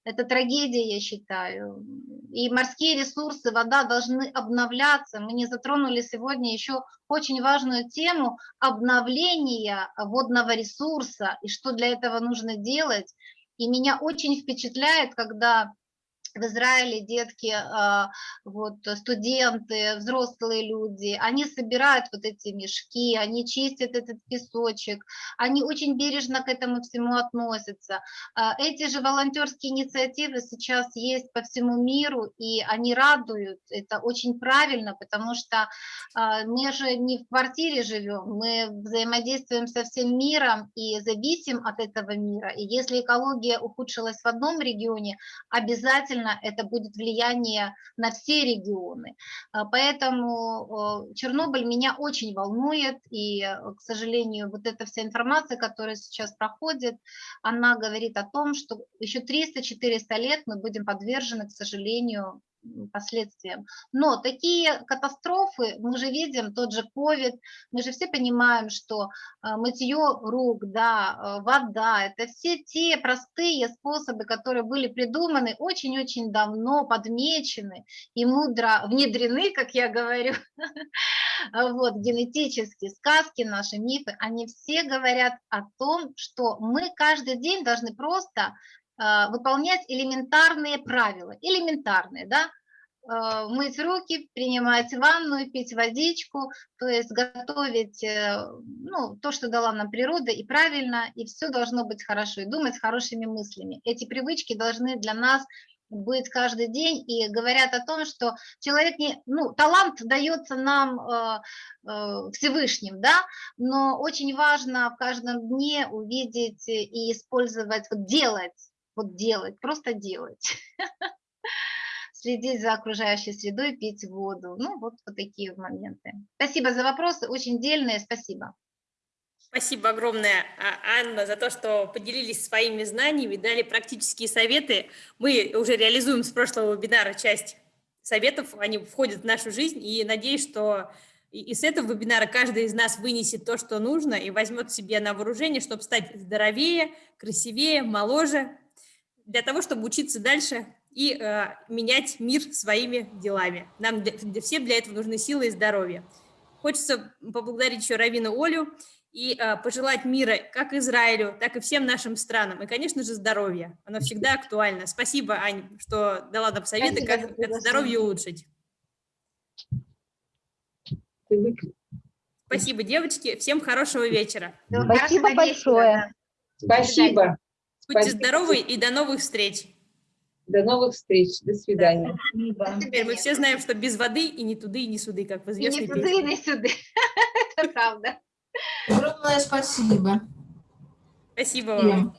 Это трагедия, я считаю. И морские ресурсы, вода должны обновляться. Мы не затронули сегодня еще очень важную тему обновления водного ресурса и что для этого нужно делать. И меня очень впечатляет, когда в Израиле детки, а, вот, студенты, взрослые люди, они собирают вот эти мешки, они чистят этот песочек, они очень бережно к этому всему относятся. А, Эти же волонтерские инициативы сейчас есть по всему миру, и они радуют, это очень правильно, потому что а, мы же не в квартире живем, мы взаимодействуем со всем миром и зависим от этого мира. И если экология ухудшилась в одном регионе, обязательно это будет влияние на все регионы. А, Поэтому Чернобыль меня очень волнует, и, э, к сожалению, вот эта вся информация, которая сейчас проходит, она говорит о том, что еще 300-400 лет мы будем подвержены, к сожалению, последствиям. Но такие катастрофы, мы же видим, тот же COVID, мы же все понимаем, что а, мытье рук, да, а, вода, это все те простые способы, которые были придуманы очень-очень давно, подмечены и мудро внедрены, как я говорю, а, вот, генетически, сказки наши, мифы, они все говорят о том, что мы каждый день должны просто выполнять элементарные правила, элементарные, да, а, мыть руки, принимать ванну, пить водичку, то есть готовить э, ну, то, что дала нам природа, и правильно, и все должно быть хорошо, и думать хорошими мыслями. Эти привычки должны для нас быть каждый день и говорят о том, что человек не, ну, талант дается нам э, э, Всевышним, да, но очень важно в каждом дне увидеть и использовать, вот делать, вот делать, просто делать. Следить за окружающей средой, пить воду. Ну, вот, вот такие моменты. Спасибо за вопросы, очень дельные, спасибо. Спасибо огромное, а, Анна, за то, что поделились своими знаниями, дали практические советы. Мы уже реализуем с прошлого вебинара часть советов, они входят в нашу жизнь, и надеюсь, что из этого вебинара каждый из нас вынесет то, что нужно, и возьмет себе на вооружение, чтобы стать здоровее, красивее, моложе, для того, чтобы учиться дальше и э, менять мир своими делами. Нам для, для- всем для этого нужны силы и здоровье. Хочется поблагодарить еще Равину Олю и э, пожелать мира как Израилю, так и всем нашим странам. И, конечно же, здоровья. Оно всегда актуально. Спасибо, Ань, что дала нам советы, Спасибо как приглашение. здоровье улучшить. Спасибо, девочки. Всем хорошего вечера. Спасибо большое. Спасибо. Будьте Спасибо. здоровы и до новых встреч. До новых встреч. До свидания. Спасибо. Теперь мы все знаем, что без воды и ни туды, и ни суды, как в И известной не туды, и не сюды. Это правда. Огромное спасибо. Спасибо вам.